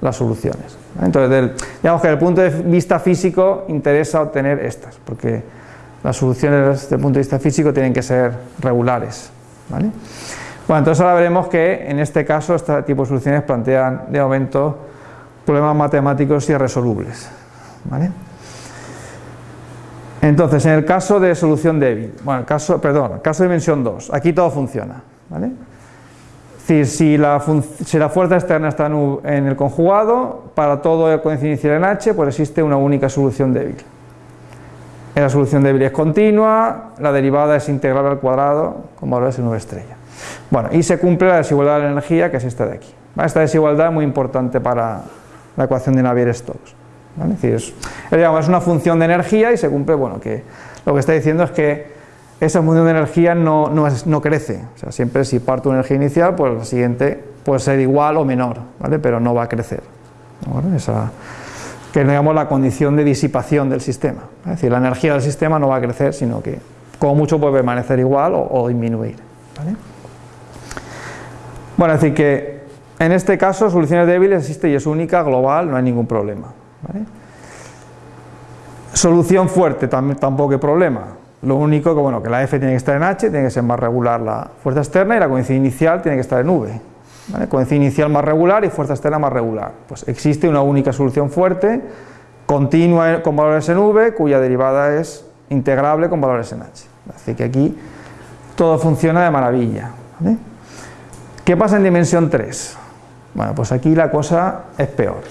las soluciones. Entonces, digamos que desde el punto de vista físico interesa obtener estas, porque las soluciones desde el punto de vista físico tienen que ser regulares. ¿vale? Bueno, entonces ahora veremos que en este caso este tipo de soluciones plantean de momento problemas matemáticos irresolubles. ¿vale? Entonces, en el caso de solución débil, bueno, caso, perdón, caso de dimensión 2, aquí todo funciona. ¿vale? decir, si la, fuerza externa está en el conjugado, para todo el coeficiente inicial en H, pues existe una única solución débil. La solución débil es continua, la derivada es integral al cuadrado con valores en V estrella. Bueno, y se cumple la desigualdad de la energía, que es esta de aquí. Esta desigualdad es muy importante para la ecuación de Navier-Stokes. Es decir, es, es una función de energía y se cumple, bueno, que lo que está diciendo es que esa función de energía no, no, crece. O sea, siempre si parto una energía inicial, pues la siguiente puede ser igual o menor, ¿vale? pero no va a crecer. Esa, que digamos la condición de disipación del sistema. Es decir, la energía del sistema no va a crecer, sino que como mucho puede permanecer igual o, disminuir. Bueno, decir que en este caso soluciones débiles existe y es única, global, no hay ningún problema. Solución fuerte, tampoco hay problema lo único que, bueno, que la F tiene que estar en H, tiene que ser más regular la fuerza externa y la coincidencia inicial tiene que estar en V. ¿vale? Coincidencia inicial más regular y fuerza externa más regular. Pues existe una única solución fuerte, continua con valores en V, cuya derivada es integrable con valores en H. Así que aquí todo funciona de maravilla. ¿Qué pasa en dimensión 3? Bueno, pues aquí la cosa es peor.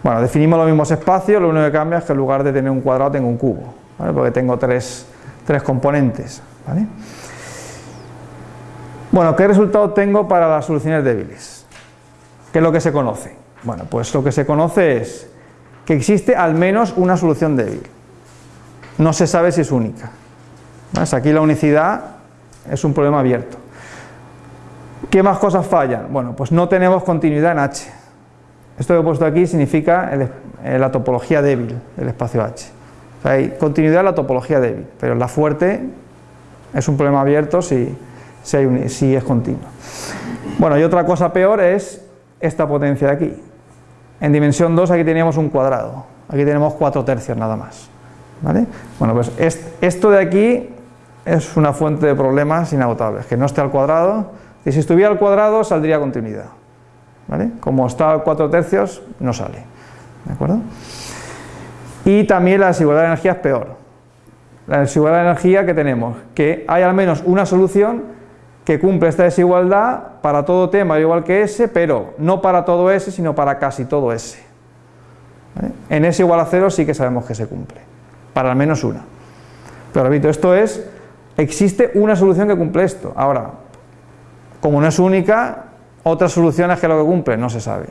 Bueno, definimos los mismos espacios, lo único que cambia es que en lugar de tener un cuadrado tengo un cubo, porque tengo tres tres componentes. Bueno, ¿qué resultado tengo para las soluciones débiles? ¿Qué es lo que se conoce? Bueno, pues lo que se conoce es que existe al menos una solución débil. No se sabe si es única. Aquí la unicidad es un problema abierto. ¿Qué más cosas fallan? Bueno, pues no tenemos continuidad en H. Esto que he puesto aquí significa la topología débil del espacio H hay continuidad en la topología débil, pero la fuerte es un problema abierto si, si, es continua. Bueno, y otra cosa peor es esta potencia de aquí. En dimensión 2 aquí teníamos un cuadrado, aquí tenemos 4 tercios nada más. ¿vale? Bueno, pues esto de aquí es una fuente de problemas inagotables, que no esté al cuadrado, y si estuviera al cuadrado saldría continuidad. ¿vale? Como está a 4 tercios, no sale. ¿De acuerdo? Y también la desigualdad de energía es peor. La desigualdad de energía que tenemos, que hay al menos una solución que cumple esta desigualdad para todo t mayor igual que s, pero no para todo s, sino para casi todo s. En s igual a 0 sí que sabemos que se cumple, para al menos una. Pero repito, esto es, existe una solución que cumple esto. Ahora, como no es única, otras soluciones que lo que cumple no se sabe.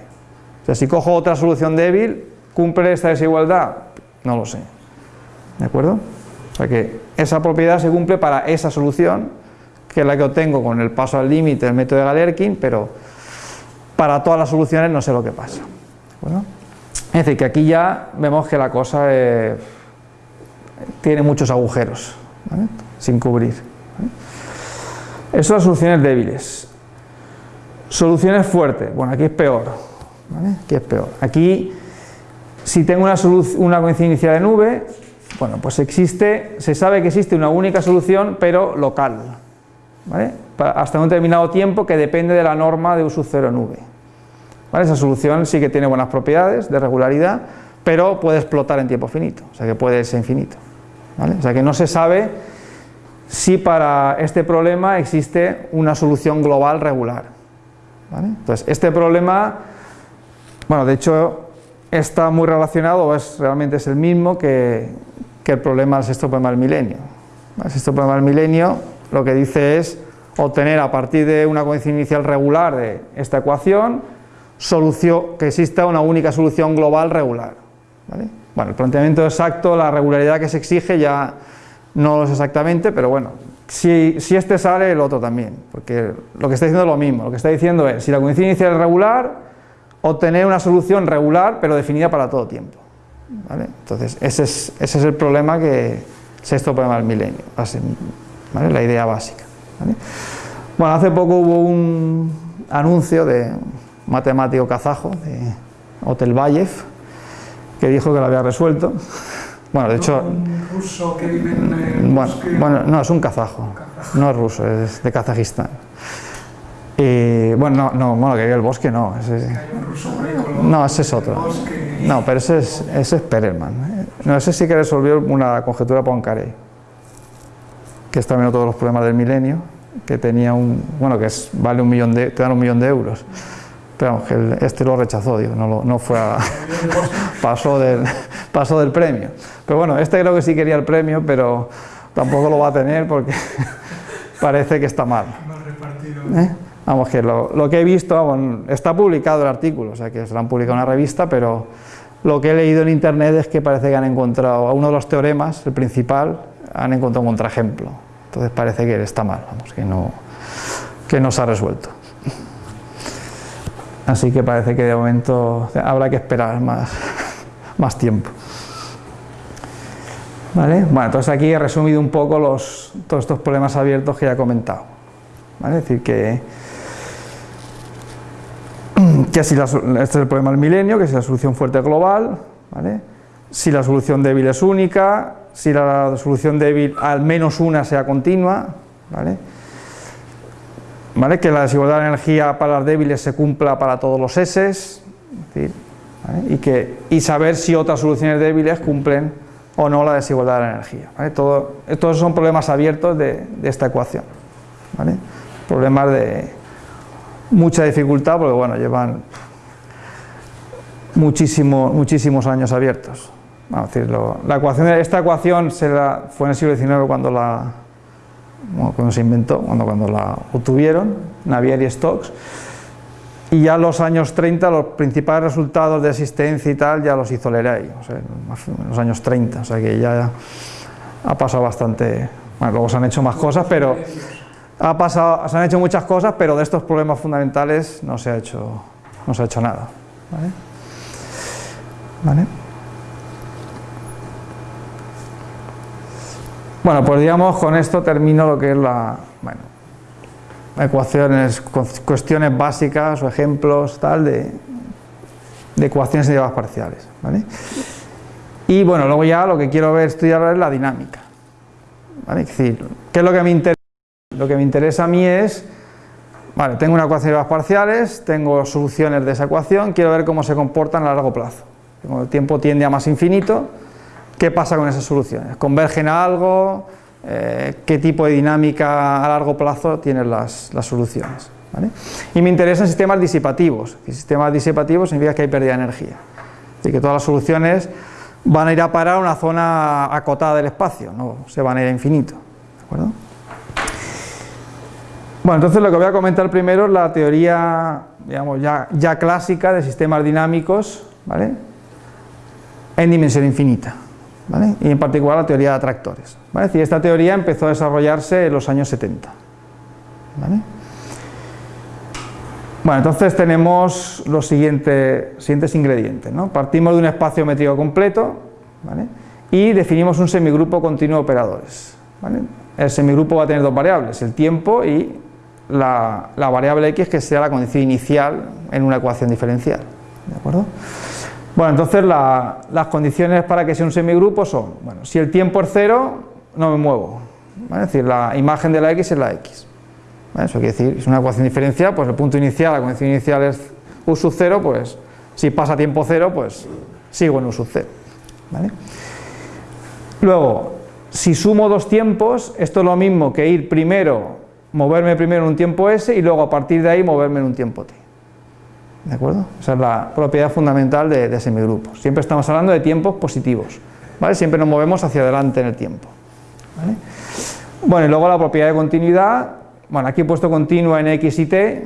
O sea, si cojo otra solución débil, ¿cumple esta desigualdad? No lo sé. ¿De acuerdo? O sea que esa propiedad se cumple para esa solución que es la que obtengo con el paso al límite del método de Galerkin, pero para todas las soluciones no sé lo que pasa. Es decir, que aquí ya vemos que la cosa eh, tiene muchos agujeros, sin cubrir. Eso son las soluciones débiles. Soluciones fuertes, bueno, aquí es peor. Aquí es peor. Aquí, si tengo una, una coincidencia de nube, bueno, pues existe, se sabe que existe una única solución, pero local hasta un determinado tiempo que depende de la norma de uso cero nube. Esa solución sí que tiene buenas propiedades de regularidad, pero puede explotar en tiempo finito, o sea que puede ser infinito. O sea que no se sabe si para este problema existe una solución global regular. Entonces, este problema, bueno, de hecho, está muy relacionado, o es, realmente es el mismo que, el problema del sexto problema del milenio. El sexto problema del milenio lo que dice es obtener a partir de una coincidencia inicial regular de esta ecuación que exista una única solución global regular. Bueno, el planteamiento exacto, la regularidad que se exige ya no lo es exactamente, pero bueno, si, si, este sale, el otro también, porque lo que está diciendo es lo mismo, lo que está diciendo es, si la coincidencia inicial es regular, obtener una solución regular, pero definida para todo tiempo. Entonces, ese es, ese es el problema que, sexto problema del milenio, la idea básica. Bueno, hace poco hubo un anuncio de un matemático kazajo, de Otelbayev, que dijo que lo había resuelto. Bueno, de hecho... ¿Un ruso que vive en el bueno, bueno, no, es un kazajo, no es ruso, es de Kazajistán. Y, bueno, no, no, bueno, que vive el bosque no. Ese, no, ese es otro. No, pero ese es, ese es Perelman. No, ese sí que resolvió una conjetura Poincaré que es también todos los problemas del milenio, que tenía un, bueno, que es, vale un millón de, te dan un millón de euros. Pero este lo rechazó, digo, no, no fue a, [laughs] pasó, del, pasó del premio. Pero bueno, este creo que sí quería el premio, pero tampoco lo va a tener porque [laughs] parece que está mal. ¿Eh? Vamos, que lo, lo, que he visto, está publicado el artículo, o sea que se lo han publicado en una revista, pero lo que he leído en internet es que parece que han encontrado a uno de los teoremas, el principal, han encontrado un contraejemplo. Entonces parece que está mal, vamos, que no, que no se ha resuelto. Así que parece que de momento habrá que esperar más, [laughs] más tiempo. ¿Vale? Bueno, entonces aquí he resumido un poco los, todos estos problemas abiertos que ya he comentado. ¿Vale? Es decir, que, [clears throat] que si este es el problema del milenio, que si la solución fuerte global, ¿vale? si la solución débil es única, si la solución débil al menos una sea continua, ¿vale? Que la desigualdad de energía para las débiles se cumpla para todos los S, y, saber si otras soluciones débiles cumplen o no la desigualdad de la energía. ¿vale? Son problemas abiertos de, esta ecuación. Problemas de mucha dificultad porque bueno, llevan muchísimo, muchísimos años abiertos. Vamos a decirlo, la ecuación, esta ecuación se fue en el siglo XIX cuando, la, cuando se inventó, cuando, cuando la obtuvieron, Navier y Stokes, y ya en los años 30 los principales resultados de asistencia y tal ya los hizo Leray, o sea, en los años 30, o sea que ya ha pasado bastante, bueno, luego se han hecho más cosas, pero ha pasado, se han hecho muchas cosas, pero de estos problemas fundamentales no se ha hecho, no se ha hecho nada. ¿Vale? Bueno, pues digamos con esto termino lo que es la, bueno, ecuaciones, cuestiones básicas o ejemplos tal de, de ecuaciones derivadas parciales. ¿vale? Y bueno, luego ya lo que quiero ver estudiar es la dinámica. ¿vale? Es decir, ¿qué es lo que me interesa? Lo que me interesa a mí es, vale, tengo una ecuación de derivadas parciales, tengo soluciones de esa ecuación, quiero ver cómo se comportan a largo plazo. Como el tiempo tiende a más infinito, ¿Qué pasa con esas soluciones? ¿Convergen a algo eh, qué tipo de dinámica a largo plazo tienen las, soluciones. Y me interesan sistemas disipativos. Y sistemas disipativos significa que hay pérdida de energía. Y que todas las soluciones van a ir a parar a una zona acotada del espacio, no se van a ir a infinito. Bueno, entonces lo que voy a comentar primero es la teoría digamos, ya, ya clásica de sistemas dinámicos ¿vale? en dimensión infinita. ¿Vale? Y en particular la teoría de atractores. ¿vale? Es esta teoría empezó a desarrollarse en los años 70. ¿vale? Bueno, entonces tenemos los siguientes, siguientes ingredientes. ¿no? Partimos de un espacio métrico completo y definimos un semigrupo continuo de operadores. El semigrupo va a tener dos variables, el tiempo y la, la, variable x que sea la condición inicial en una ecuación diferencial. ¿De acuerdo? Bueno, entonces la, las condiciones para que sea un semigrupo son, bueno, si el tiempo es cero, no me muevo. Es decir, la imagen de la x es la x. Eso quiere decir, es una ecuación diferencial, pues el punto inicial, la condición inicial es u sub 0, pues si pasa tiempo cero, pues sigo en u sub 0. Luego, si sumo dos tiempos, esto es lo mismo que ir primero, moverme primero en un tiempo s y luego a partir de ahí moverme en un tiempo t. ¿De acuerdo? Esa es la propiedad fundamental de, de. Siempre estamos hablando de tiempos positivos. ¿vale? Siempre nos movemos hacia adelante en el tiempo. Bueno, y luego la propiedad de continuidad, bueno, aquí he puesto continua en x y t,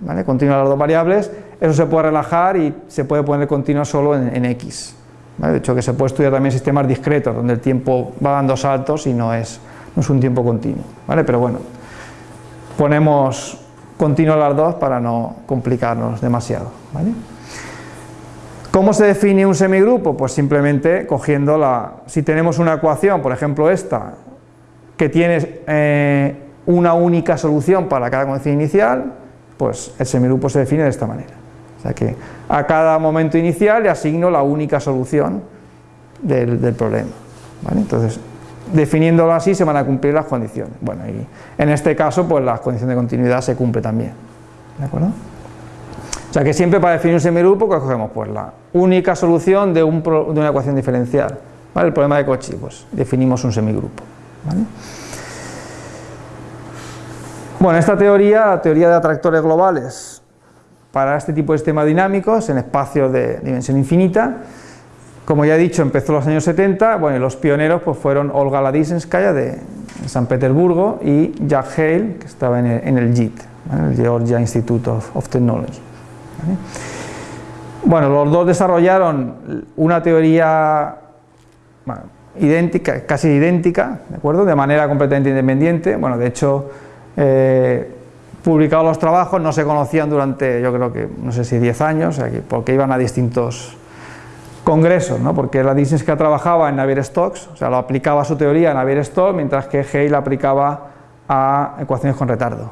¿vale? continua las dos variables, eso se puede relajar y se puede poner continua solo en, x. De hecho, que se puede estudiar también sistemas discretos, donde el tiempo va dando saltos y no es, no es un tiempo continuo. ¿vale? Pero bueno, ponemos continuo las dos para no complicarnos demasiado. ¿vale? ¿Cómo se define un semigrupo? Pues simplemente cogiendo la... Si tenemos una ecuación, por ejemplo esta, que tiene eh, una única solución para cada condición inicial, pues el semigrupo se define de esta manera. O sea que a cada momento inicial le asigno la única solución del, problema. Entonces, definiéndolo así se van a cumplir las condiciones. Bueno, y en este caso, pues la condición de continuidad se cumple también. ¿De acuerdo? O sea que siempre para definir un semigrupo, ¿qué cogemos? Pues la única solución de, un, de una ecuación diferencial. El problema de Cauchy, pues definimos un semigrupo. Bueno, esta teoría, la teoría de atractores globales para este tipo de sistemas dinámicos en espacios de dimensión infinita, como ya he dicho, empezó en los años 70, bueno, los pioneros pues, fueron Olga Ladisinskaya de San Petersburgo y Jack Hale, que estaba en el, JIT, el Georgia Institute of, Technology. Bueno, los dos desarrollaron una teoría casi idéntica, ¿de acuerdo? De manera completamente independiente, bueno, de hecho eh, publicados los trabajos, no se conocían durante, yo creo que, no sé si 10 años, porque iban a distintos congresos, ¿no? porque la que trabajaba en Navier-Stokes, o sea, lo aplicaba a su teoría en Navier-Stokes, mientras que Hale aplicaba a ecuaciones con retardo.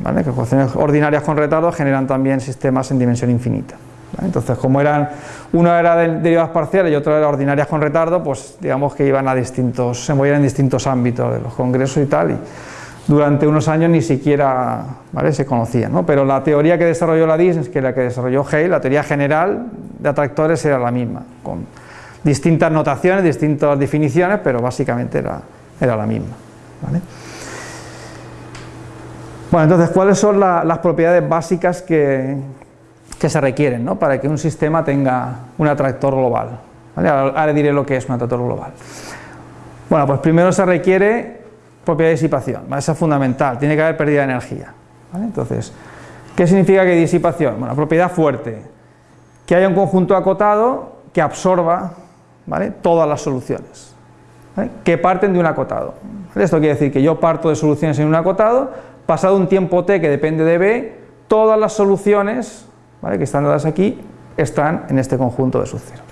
¿vale? Que ecuaciones ordinarias con retardo generan también sistemas en dimensión infinita. Entonces, como eran, uno era de derivadas parciales y otro era ordinarias con retardo, pues digamos que iban a distintos, se movían en distintos ámbitos de los congresos y tal, durante unos años ni siquiera se conocía, pero la teoría que desarrolló la DIS, que la que desarrolló Hale, la teoría general de atractores era la misma, con distintas notaciones, distintas definiciones, pero básicamente era, era la misma. Bueno, entonces, ¿cuáles son las propiedades básicas que, se requieren para que un sistema tenga un atractor global? Ahora diré lo que es un atractor global. Bueno, pues primero se requiere propiedad de disipación, esa es fundamental, tiene que haber pérdida de energía. Entonces, ¿qué significa que disipación? Bueno, propiedad fuerte, que haya un conjunto acotado que absorba ¿vale? todas las soluciones, que parten de un acotado. Esto quiere decir que yo parto de soluciones en un acotado, pasado un tiempo t que depende de b, todas las soluciones ¿vale? que están dadas aquí están en este conjunto de sub 0,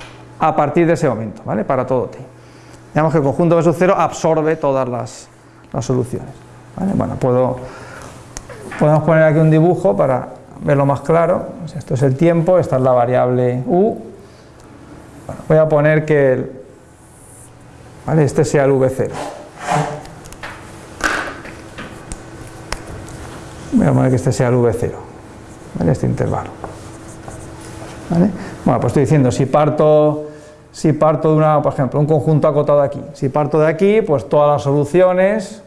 a partir de ese momento, ¿vale? para todo t. Digamos que el conjunto de sub 0 absorbe todas las, las soluciones. Bueno, puedo, podemos poner aquí un dibujo para verlo más claro. Esto es el tiempo, esta es la variable u. voy a poner que este sea el v0. Voy a poner que este sea el v0, este intervalo. Bueno, pues estoy diciendo, si parto si parto de una, por ejemplo, un conjunto acotado aquí. Si parto de aquí, pues todas las soluciones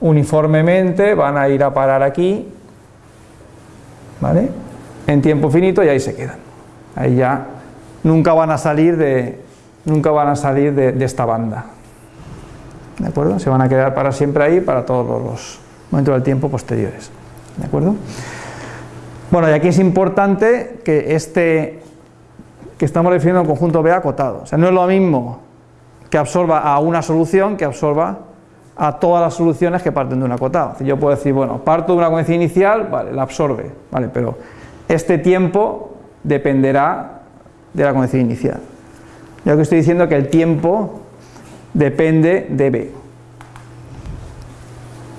uniformemente van a ir a parar aquí, ¿vale? En tiempo finito y ahí se quedan. Ahí ya nunca van a salir de, nunca van a salir de, esta banda. ¿De acuerdo? Se van a quedar para siempre ahí para todos los momentos del tiempo posteriores. ¿De acuerdo? Bueno, y aquí es importante que este que estamos refiriendo a un conjunto B acotado. O sea, no es lo mismo que absorba a una solución que absorba a todas las soluciones que parten de un acotado. Yo puedo decir, bueno, parto de una coherencia inicial, vale, la absorbe, vale, pero este tiempo dependerá de la coherencia inicial. Yo que estoy diciendo que el tiempo depende de B.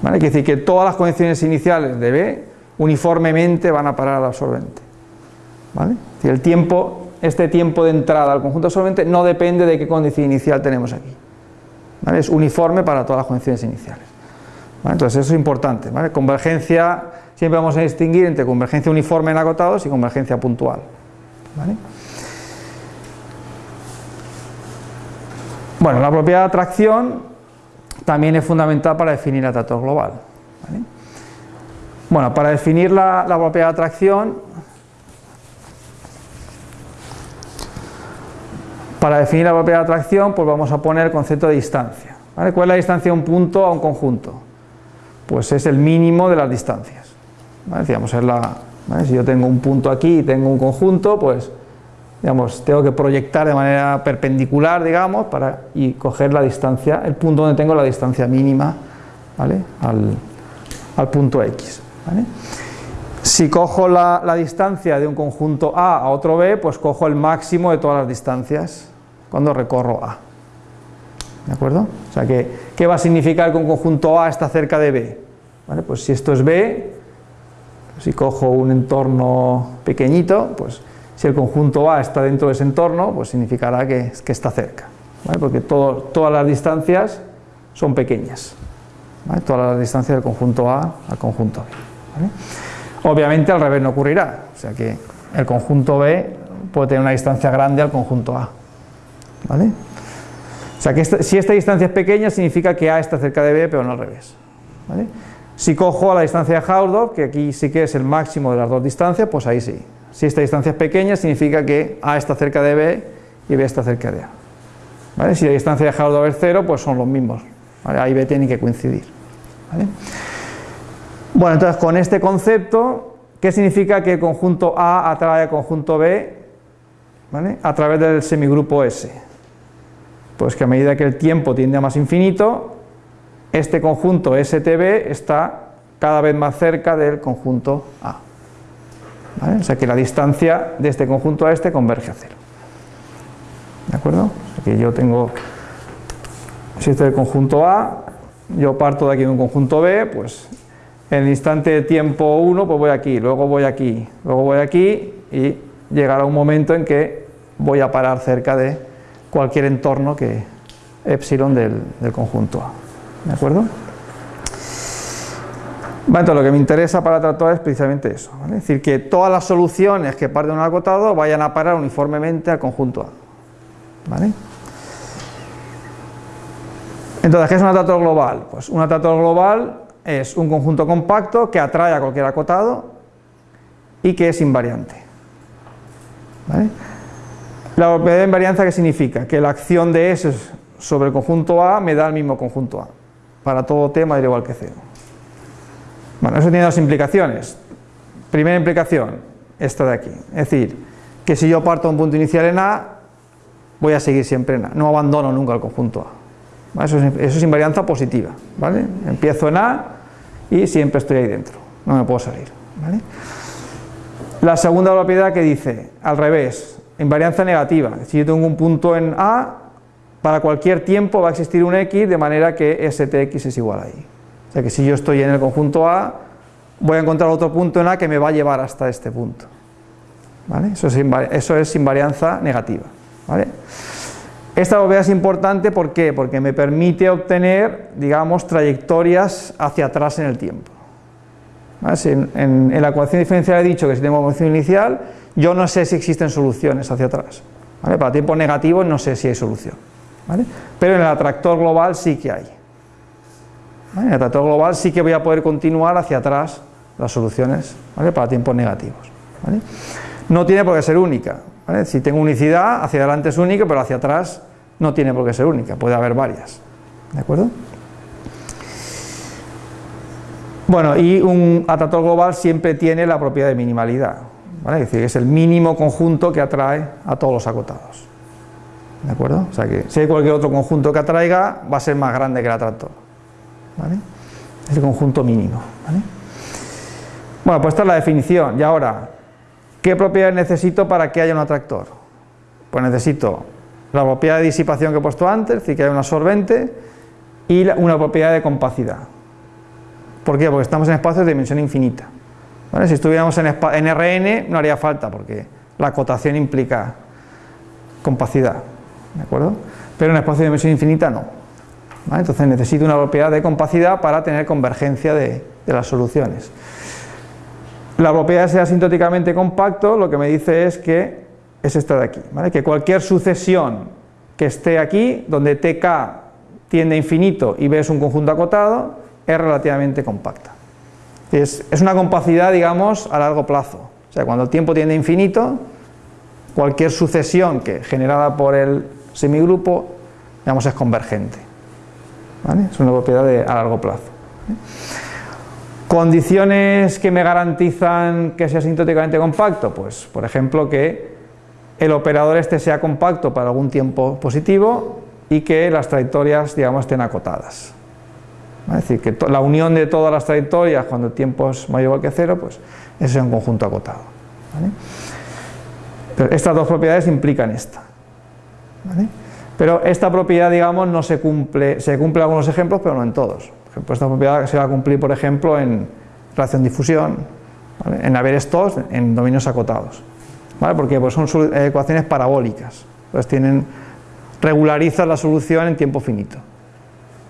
¿Vale? Quiere decir que todas las condiciones iniciales de B uniformemente van a parar al absorbente. ¿Vale? el tiempo, este tiempo de entrada al conjunto absorbente no depende de qué condición inicial tenemos aquí. Es uniforme para todas las condiciones iniciales. Entonces eso es importante. Convergencia, siempre vamos a distinguir entre convergencia uniforme en acotados y convergencia puntual. Bueno, la propiedad de atracción también es fundamental para definir el atractor global. Bueno, para definir la, propiedad de atracción, para definir la propiedad de atracción, pues vamos a poner el concepto de distancia. ¿Cuál es la distancia de un punto a un conjunto? Pues es el mínimo de las distancias. Si yo tengo un punto aquí y tengo un conjunto, pues digamos, tengo que proyectar de manera perpendicular, digamos, para, y coger la distancia, el punto donde tengo la distancia mínima, ¿vale? al, punto X. Si cojo la, distancia de un conjunto A a otro B, pues cojo el máximo de todas las distancias cuando recorro A. ¿De acuerdo? O sea, que, ¿qué va a significar que un conjunto A está cerca de B? Pues si esto es B, si cojo un entorno pequeñito, pues si el conjunto A está dentro de ese entorno, pues significará que, está cerca, porque todas las distancias son pequeñas, todas las distancias del conjunto A al conjunto B. Obviamente al revés no ocurrirá, o sea que el conjunto B puede tener una distancia grande al conjunto A. ¿vale? O sea que si esta distancia es pequeña significa que A está cerca de B, pero no al revés. Si cojo a la distancia de Hausdorff, que aquí sí que es el máximo de las dos distancias, pues ahí sí. Si esta distancia es pequeña, significa que A está cerca de B y B está cerca de A. Si la distancia de Hausdorff es cero, pues son los mismos. A y B tienen que coincidir. Bueno, entonces con este concepto, ¿qué significa que el conjunto A atrae al conjunto B a través del semigrupo S? Pues que a medida que el tiempo tiende a más infinito, este conjunto STB está cada vez más cerca del conjunto A. O sea que la distancia de este conjunto a este converge a cero. ¿De acuerdo? O yo tengo, si este es el conjunto A, yo parto de aquí de un conjunto B, pues en el instante de tiempo 1 pues voy aquí, luego voy aquí, luego voy aquí y llegará un momento en que voy a parar cerca de cualquier entorno que epsilon del, conjunto A. ¿De acuerdo? Bueno, lo que me interesa para tratar es precisamente eso, es decir, que todas las soluciones que parten de un acotado vayan a parar uniformemente al conjunto A. ¿vale? Entonces, ¿qué es un atractor global? Pues un atractor global es un conjunto compacto que atrae a cualquier acotado y que es invariante. ¿vale? La propiedad de invarianza, ¿qué significa? Que la acción de S sobre el conjunto A me da el mismo conjunto A. Para todo T da igual que cero. Bueno, eso tiene dos implicaciones. Primera implicación, esta de aquí. Es decir, que si yo parto un punto inicial en A, voy a seguir siempre en A. No abandono nunca el conjunto A. Eso, es, invarianza positiva. ¿vale? Empiezo en A y siempre estoy ahí dentro. No me puedo salir. La segunda propiedad que dice, al revés, invarianza negativa. Si yo tengo un punto en A, para cualquier tiempo va a existir un X de manera que STX es igual a I. O sea que si yo estoy en el conjunto A, voy a encontrar otro punto en A que me va a llevar hasta este punto. Eso, es invarianza negativa. Esta propiedad es importante ¿por porque me permite obtener, digamos, trayectorias hacia atrás en el tiempo. En, la ecuación diferencial he dicho que si tengo ecuación inicial, yo no sé si existen soluciones hacia atrás. Para tiempos negativos no sé si hay solución. Pero en el atractor global sí que hay. En el atractor global sí que voy a poder continuar hacia atrás las soluciones para tiempos negativos. No tiene por qué ser única. Si tengo unicidad, hacia adelante es única, pero hacia atrás no tiene por qué ser única, puede haber varias. ¿De acuerdo? Bueno, y un atractor global siempre tiene la propiedad de minimalidad, ¿vale? es decir, es el mínimo conjunto que atrae a todos los acotados. ¿De acuerdo? O sea que si hay cualquier otro conjunto que atraiga, va a ser más grande que el atractor. ¿Vale? Es el conjunto mínimo. Bueno, pues esta es la definición. Y ahora, ¿qué propiedades necesito para que haya un atractor? Pues necesito la propiedad de disipación que he puesto antes, es decir, que haya un absorbente, y una propiedad de compacidad. ¿Por qué? Porque estamos en espacios de dimensión infinita. Si estuviéramos en, Rn no haría falta, porque la acotación implica compacidad. ¿De acuerdo? Pero en espacio de dimensión infinita no. Entonces necesito una propiedad de compacidad para tener convergencia de, las soluciones. La propiedad de asintóticamente compacto lo que me dice es que es esta de aquí, que cualquier sucesión que esté aquí, donde tk tiende a infinito y b es un conjunto acotado, es relativamente compacta. Es, una compacidad, digamos, a largo plazo. O sea, cuando el tiempo tiende a infinito, cualquier sucesión que generada por el semigrupo, digamos, es convergente. ¿vale? Es una propiedad de, a largo plazo. Condiciones que me garantizan que sea asintóticamente compacto, pues por ejemplo que el operador este sea compacto para algún tiempo positivo y que las trayectorias digamos estén acotadas. Es decir, que la unión de todas las trayectorias cuando el tiempo es mayor o que cero, pues ese es un conjunto acotado. Pero estas dos propiedades implican esta. ¿vale? Pero esta propiedad, digamos, no se cumple, se cumple en algunos ejemplos, pero no en todos. Por esta propiedad se va a cumplir, por ejemplo, en relación difusión, en haber estos en dominios acotados. ¿Vale? Porque pues son ecuaciones parabólicas, pues tienen, regularizan la solución en tiempo finito.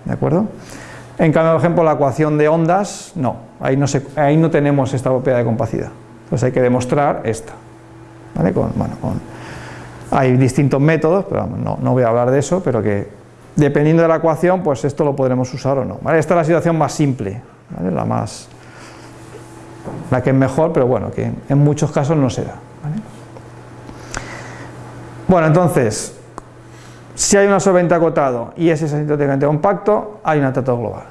¿De acuerdo? En cambio, por ejemplo, la ecuación de ondas, no, ahí no, tenemos esta propiedad de compacidad. Entonces hay que demostrar esta. ¿Vale? Con, bueno, con, hay distintos métodos, pero no, no, voy a hablar de eso, pero que dependiendo de la ecuación, pues esto lo podremos usar o no. Esta es la situación más simple, la más la que es mejor, pero bueno, que en muchos casos no se da. Bueno, entonces, si hay un absorbente acotado y es asintóticamente compacto, hay un atractor global.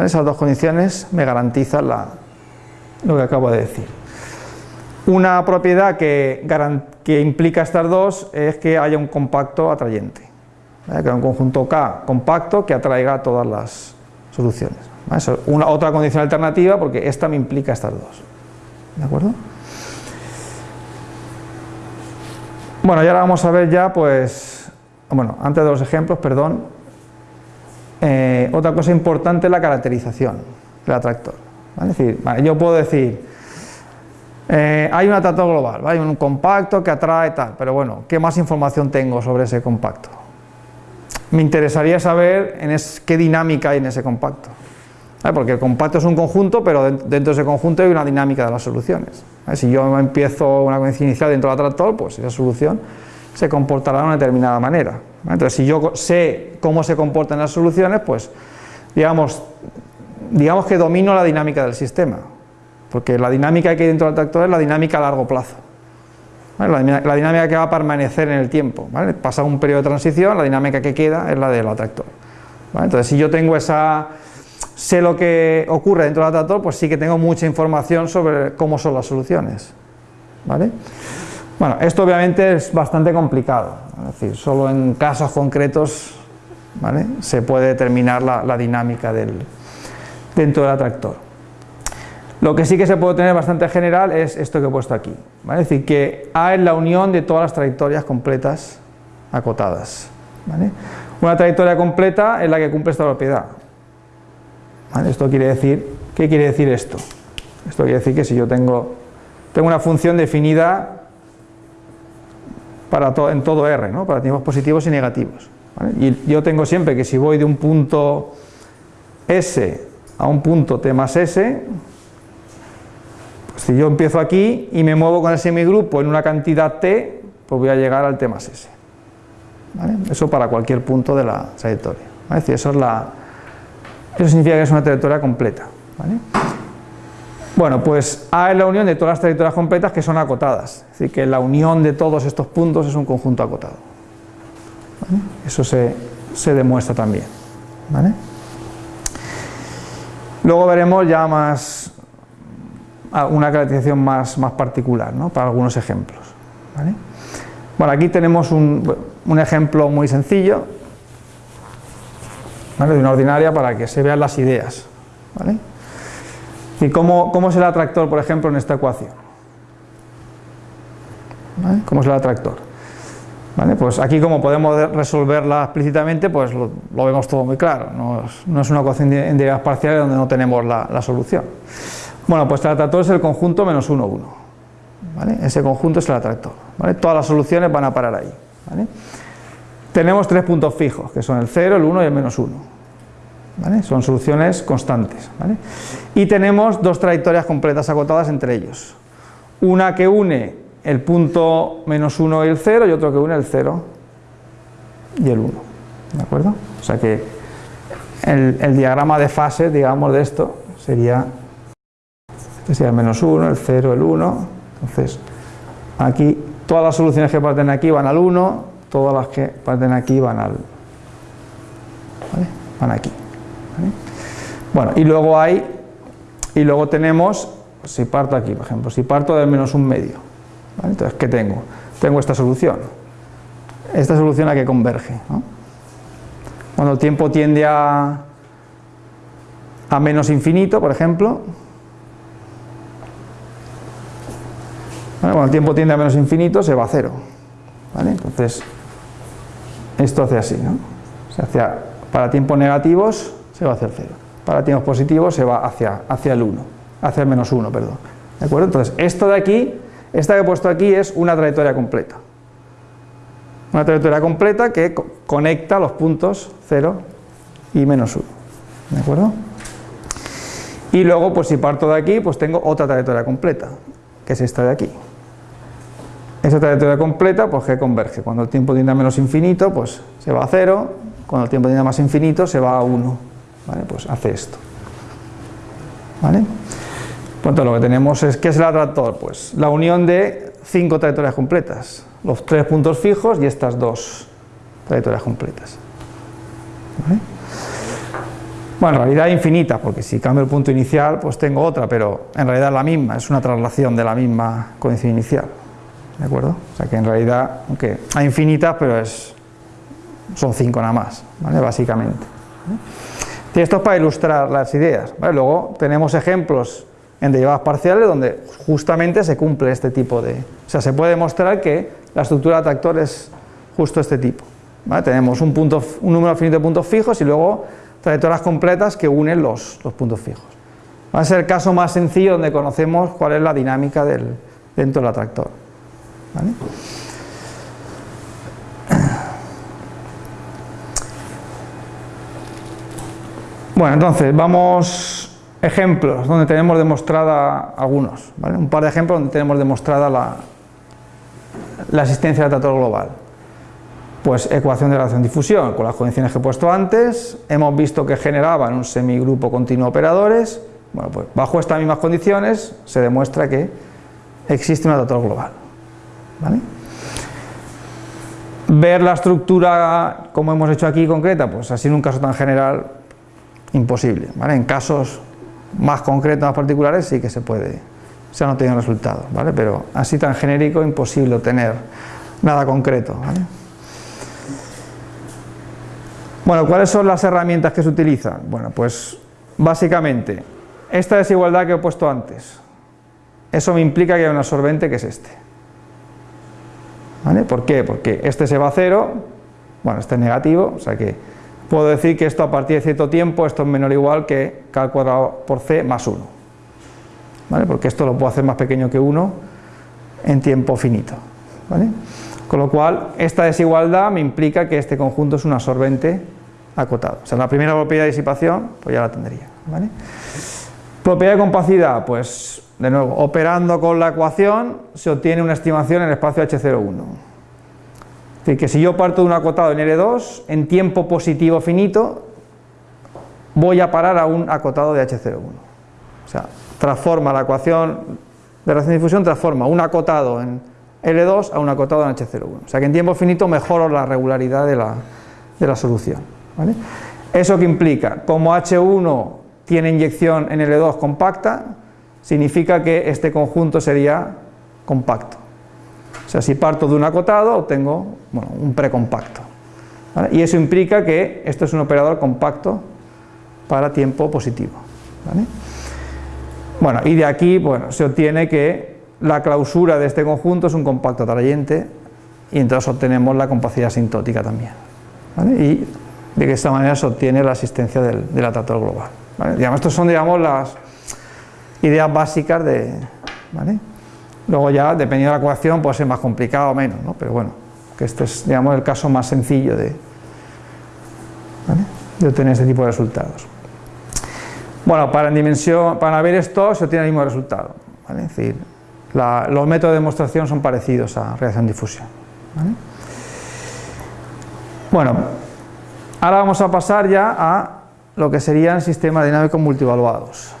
Esas dos condiciones me garantizan lo que acabo de decir. Una propiedad que, implica estas dos es que haya un compacto atrayente, que haya un conjunto K compacto que atraiga todas las soluciones. es una, otra condición alternativa porque esta me implica estas dos. ¿De acuerdo? Bueno, y ahora vamos a ver ya, pues, bueno, antes de los ejemplos, perdón, eh, otra cosa importante es la caracterización del atractor. Es decir, yo puedo decir, eh, hay un atractor global, hay un compacto que atrae tal, pero bueno, ¿qué más información tengo sobre ese compacto? Me interesaría saber en qué dinámica hay en ese compacto. Porque el compacto es un conjunto, pero dentro de ese conjunto hay una dinámica de las soluciones. Si yo empiezo una condición inicial dentro del atractor, pues esa solución se comportará de una determinada manera. Entonces, si yo sé cómo se comportan las soluciones, pues digamos, digamos que domino la dinámica del sistema, porque la dinámica que hay dentro del atractor es la dinámica a largo plazo. La, dinámica que va a permanecer en el tiempo. ¿vale? Pasa un periodo de transición, la dinámica que queda es la del atractor. ¿vale? Entonces, si yo tengo esa, sé lo que ocurre dentro del atractor, pues sí que tengo mucha información sobre cómo son las soluciones. ¿vale? Bueno, esto obviamente es bastante complicado, es decir, solo en casos concretos se puede determinar la, dinámica dentro del atractor. Lo que sí que se puede tener bastante general es esto que he puesto aquí, ¿vale? es decir, que A es la unión de todas las trayectorias completas acotadas. Una trayectoria completa es la que cumple esta propiedad. Esto quiere decir, ¿qué quiere decir esto? Esto quiere decir que si yo tengo, tengo una función definida para to, en todo R, ¿no? para tiempos positivos y negativos. Y yo tengo siempre que si voy de un punto S a un punto T más S, pues si yo empiezo aquí y me muevo con el semigrupo en una cantidad T, pues voy a llegar al T más S. ¿vale? Eso para cualquier punto de la trayectoria. Es decir, eso, es la, eso significa que es una trayectoria completa. Bueno, pues A es la unión de todas las trayectorias completas que son acotadas. Es decir, que la unión de todos estos puntos es un conjunto acotado. Eso se, demuestra también. Luego veremos ya más una caracterización más, particular ¿no? para algunos ejemplos. Bueno, aquí tenemos un, un ejemplo muy sencillo de una ordinaria para que se vean las ideas. ¿vale? ¿Y cómo, cómo es el atractor, por ejemplo, en esta ecuación? ¿Vale? ¿Cómo es el atractor? ¿Vale? Pues aquí como podemos resolverla explícitamente, pues lo, vemos todo muy claro, no es, una ecuación en derivadas parciales donde no tenemos la, solución. Bueno, pues el atractor es el conjunto menos 1, 1. ¿vale? Ese conjunto es el atractor. Todas las soluciones van a parar ahí. Tenemos tres puntos fijos, que son el 0, el 1 y el menos 1. ¿Vale? Son soluciones constantes. ¿vale? Y tenemos dos trayectorias completas acotadas entre ellos. Una que une el punto menos 1 y el 0 y otro que une el 0 y el 1. ¿De acuerdo? O sea que el, el diagrama de fase, digamos, de esto sería, este sería el menos 1, el 0, el 1. Entonces, aquí todas las soluciones que parten aquí van al 1, todas las que parten aquí van al... ¿vale? Van aquí. Bueno, y luego hay, y luego tenemos, si parto aquí, por ejemplo, si parto del menos un medio, ¿Vale? Entonces, ¿qué tengo? Tengo esta solución. Esta solución a que converge. Cuando el tiempo tiende a, a menos infinito, por ejemplo, cuando el tiempo tiende a menos infinito, se va a cero. ¿vale? Entonces, esto hace así. ¿no? Se hacia, para tiempos negativos, se va hacia el cero. Para tiempos positivos, se va hacia, hacia el 1, hacia el menos 1, perdón. ¿De acuerdo? Entonces, esto de aquí esta que he puesto aquí es una trayectoria completa. Una trayectoria completa que conecta los puntos 0 y menos 1. ¿De acuerdo? Y luego, pues si parto de aquí, pues tengo otra trayectoria completa, que es esta de aquí. Esa trayectoria completa, pues que converge. Cuando el tiempo tiende a menos infinito, pues se va a 0. Cuando el tiempo tiende a más infinito, se va a 1. ¿Vale? Pues hace esto. ¿Vale? Por lo que tenemos es, ¿qué es el atractor? Pues la unión de cinco trayectorias completas, los tres puntos fijos y estas dos trayectorias completas. ¿Vale? Bueno, en realidad infinita, porque si cambio el punto inicial, pues tengo otra, pero en realidad es la misma, es una traslación de la misma coincidencia inicial. ¿De acuerdo? O sea que en realidad, aunque hay infinitas, pero es, son cinco nada más, ¿vale? Básicamente. Y esto es para ilustrar las ideas. Luego tenemos ejemplos en derivadas parciales donde justamente se cumple este tipo de... O sea, se puede demostrar que la estructura de atractor es justo este tipo. Tenemos un, número finito de puntos fijos y luego trayectorias completas que unen los, puntos fijos. Va a ser el caso más sencillo donde conocemos cuál es la dinámica dentro del atractor. Bueno, entonces vamos ejemplos donde tenemos demostrada algunos, ¿vale? un par de ejemplos donde tenemos demostrada la, la existencia del atractor global. Pues ecuación de relación difusión, con las condiciones que he puesto antes, hemos visto que generaban un semigrupo continuo operadores, bueno, pues bajo estas mismas condiciones se demuestra que existe un atractor global. Ver la estructura como hemos hecho aquí concreta, pues así en un caso tan general, imposible. ¿vale? En casos más concretos, más particulares, sí que se puede, se han obtenido resultados, ¿vale? Pero así tan genérico, imposible obtener nada concreto, ¿vale? Bueno, ¿cuáles son las herramientas que se utilizan? Bueno, pues básicamente, esta desigualdad que he puesto antes, eso me implica que hay un absorbente que es este. ¿Vale? ¿Por qué? Porque este se va a cero, bueno, este es negativo, o sea que puedo decir que esto a partir de cierto tiempo, esto es menor o igual que k al cuadrado por c más 1. ¿Vale? Porque esto lo puedo hacer más pequeño que 1 en tiempo finito. ¿vale? Con lo cual, esta desigualdad me implica que este conjunto es un absorbente acotado. O sea, la primera propiedad de disipación, pues ya la tendría. ¿vale? Propiedad de compacidad, pues de nuevo, operando con la ecuación se obtiene una estimación en el espacio H01. Es decir, que si yo parto de un acotado en L2, en tiempo positivo finito, voy a parar a un acotado de H01. O sea, transforma la ecuación de reacción de difusión, transforma un acotado en L2 a un acotado en H01. O sea que en tiempo finito mejoro la regularidad de la, de la solución. ¿vale? ¿Eso que implica? Como H1 tiene inyección en L2 compacta, significa que este conjunto sería compacto. O sea, si parto de un acotado, obtengo bueno, un precompacto. ¿vale? Y eso implica que esto es un operador compacto para tiempo positivo. Bueno, y de aquí bueno, se obtiene que la clausura de este conjunto es un compacto atrayente y entonces obtenemos la compacidad asintótica también. Y de esta manera se obtiene la existencia del, del atractor global. Digamos, estos son digamos, las ideas básicas de... Luego ya, dependiendo de la ecuación, puede ser más complicado o menos, ¿no? pero bueno, que este es digamos, el caso más sencillo de, ¿vale? de obtener este tipo de resultados. Bueno, para, en dimensión, para ver esto se obtiene el mismo resultado. ¿vale? Es decir, los métodos de demostración son parecidos a reacción-difusión. Bueno, ahora vamos a pasar ya a lo que serían sistemas dinámicos multivaluados.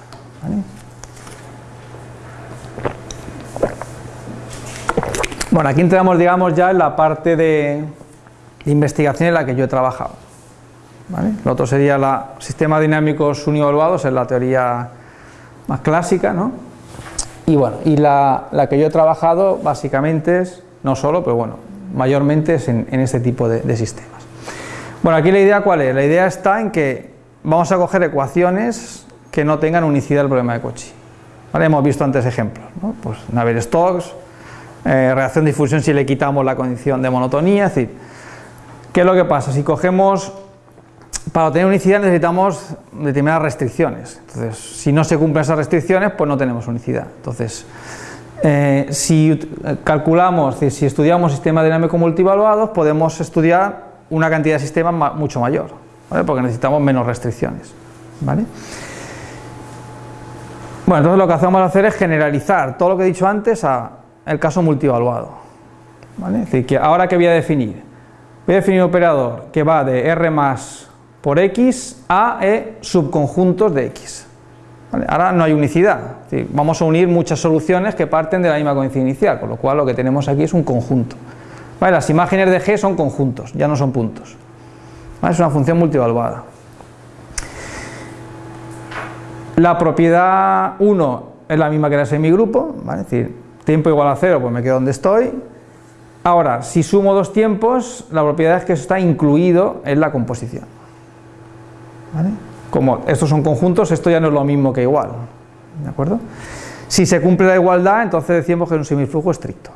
Bueno, aquí entramos, digamos, ya en la parte de, investigación en la que yo he trabajado. ¿vale? Lo otro sería la sistemas dinámicos univaluados, es la teoría más clásica, ¿no? Y bueno, y la, la, que yo he trabajado básicamente es, no solo, pero bueno, mayormente es en, en este tipo de, de, sistemas. Bueno, aquí la idea cuál es? La idea está en que vamos a coger ecuaciones que no tengan unicidad del problema de Cauchy. ¿Vale? Hemos visto antes ejemplos, ¿no? Pues Navier-Stokes, eh, reacción difusión si le quitamos la condición de monotonía, es decir, ¿qué es lo que pasa? Si cogemos, para obtener unicidad necesitamos determinadas restricciones, entonces si no se cumplen esas restricciones pues no tenemos unicidad, entonces eh, si calculamos, si estudiamos sistemas dinámicos multivaluados podemos estudiar una cantidad de sistemas ma mucho mayor, ¿vale? porque necesitamos menos restricciones, ¿vale? Bueno, entonces lo que hacemos hacer es generalizar todo lo que he dicho antes a el caso multivaluado. ¿vale? Es decir, que ahora que voy a definir, voy a definir un operador que va de R más por X a E subconjuntos de X. ¿vale? Ahora no hay unicidad, es decir, vamos a unir muchas soluciones que parten de la misma coincidencia inicial, con lo cual lo que tenemos aquí es un conjunto. ¿vale? Las imágenes de G son conjuntos, ya no son puntos. ¿vale? Es una función multivaluada. La propiedad 1 es la misma que la semigrupo, ¿vale? es decir, tiempo igual a cero, pues me quedo donde estoy. Ahora, si sumo dos tiempos, la propiedad es que eso está incluido en la composición. ¿Vale? Como estos son conjuntos, esto ya no es lo mismo que igual. ¿De acuerdo? Si se cumple la igualdad, entonces decimos que es un semiflujo estricto.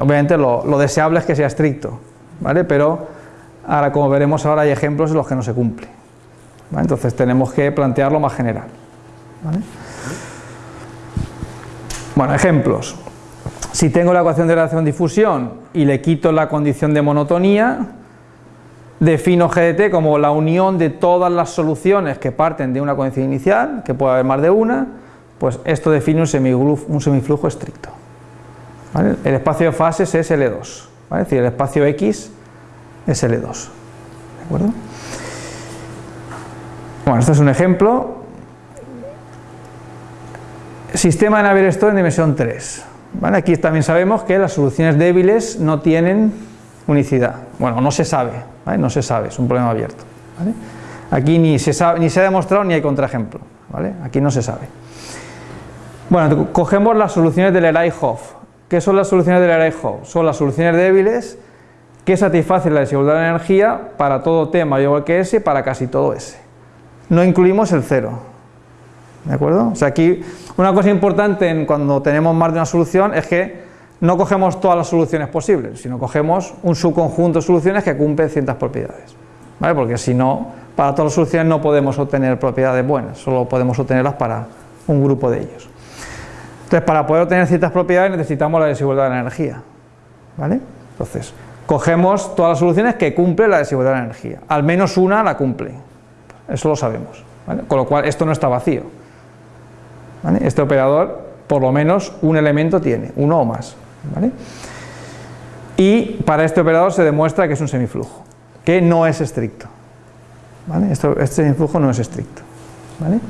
Obviamente lo, deseable es que sea estricto, ¿vale? pero ahora como veremos ahora hay ejemplos en los que no se cumple. Entonces tenemos que plantearlo más general. ¿vale? Bueno, ejemplos. Si tengo la ecuación de relación difusión y le quito la condición de monotonía, defino GDT como la unión de todas las soluciones que parten de una coincidencia inicial, que puede haber más de una, pues esto define un semiflujo, un semiflujo estricto. El espacio de fases es L2, ¿vale? es decir, el espacio X es L2. ¿De acuerdo? Bueno, este es un ejemplo Sistema de Navier-Stokes en dimensión 3. ¿vale? Aquí también sabemos que las soluciones débiles no tienen unicidad. Bueno, no se sabe, no se sabe, es un problema abierto. Aquí ni se, sabe, ni se ha demostrado ni hay contraejemplo. Aquí no se sabe. Bueno, cogemos las soluciones del Leray-Hoff. ¿Qué son las soluciones del Leray-Hoff? Son las soluciones débiles que satisfacen la desigualdad de energía para todo T mayor que S para casi todo S. No incluimos el cero. ¿De acuerdo? O sea, aquí una cosa importante en cuando tenemos más de una solución es que no cogemos todas las soluciones posibles, sino cogemos un subconjunto de soluciones que cumplen ciertas propiedades. ¿Vale? Porque si no, para todas las soluciones no podemos obtener propiedades buenas, solo podemos obtenerlas para un grupo de ellos. Entonces, para poder obtener ciertas propiedades necesitamos la desigualdad de la energía. ¿Vale? Entonces, cogemos todas las soluciones que cumplen la desigualdad de la energía. Al menos una la cumple. Eso lo sabemos. Con lo cual, esto no está vacío. ¿Vale? Este operador, por lo menos un elemento tiene, uno o más. ¿vale? Y para este operador se demuestra que es un semiflujo, que no es estricto. ¿vale? Este semiflujo no es estricto. ¿vale?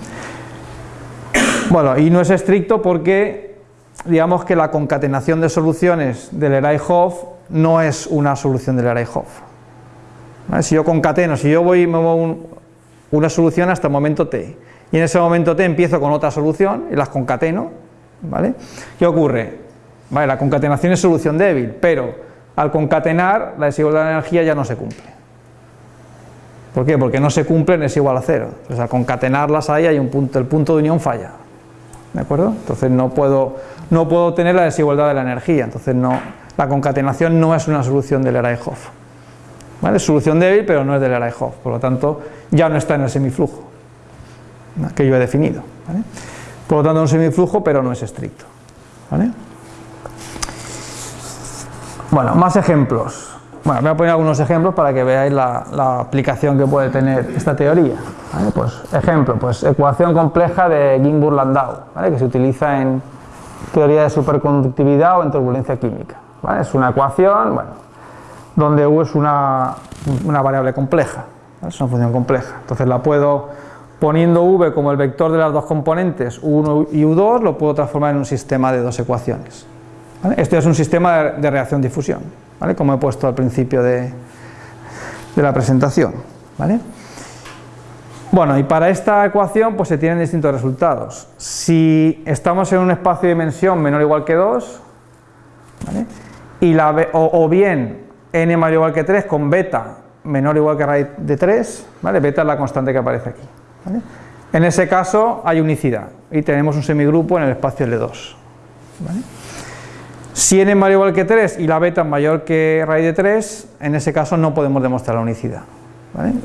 Bueno, y no es estricto porque digamos que la concatenación de soluciones del Eray-Hoff no es una solución del Eray-Hoff. Si yo concateno, si yo voy me muevo una solución hasta el momento t, y en ese momento t empiezo con otra solución y las concateno, ¿vale? ¿Qué ocurre? Vale, la concatenación es solución débil, pero al concatenar la desigualdad de energía ya no se cumple. ¿Por qué? Porque no se cumplen es igual a cero. Entonces al concatenarlas ahí hay un punto, el punto de unión falla. ¿De acuerdo? Entonces no puedo, no puedo tener la desigualdad de la energía, entonces no, la concatenación no es una solución del Eray-Hoff. ¿Vale? Es solución débil, pero no es del Eray-Hoff, por lo tanto ya no está en el semiflujo que yo he definido. Por lo tanto, un semiflujo, pero no es estricto. Bueno, más ejemplos. Bueno, voy a poner algunos ejemplos para que veáis la, aplicación que puede tener esta teoría. Pues, ejemplo, pues ecuación compleja de Ginzburg-Landau, que se utiliza en teoría de superconductividad o en turbulencia química. Es una ecuación bueno, donde U es una variable compleja, es una función compleja. Entonces la puedo Poniendo v como el vector de las dos componentes, u1 y u2, lo puedo transformar en un sistema de dos ecuaciones. Esto es un sistema de reacción-difusión, como he puesto al principio de, la presentación. Bueno, y para esta ecuación pues se tienen distintos resultados. Si estamos en un espacio de dimensión menor o igual que 2, y la, o, bien n mayor o igual que 3 con beta menor o igual que raíz de 3, ¿vale? beta es la constante que aparece aquí. En ese caso hay unicidad y tenemos un semigrupo en el espacio L2. Si n es mayor o igual que 3 y la beta es mayor que raíz de 3, en ese caso no podemos demostrar la unicidad.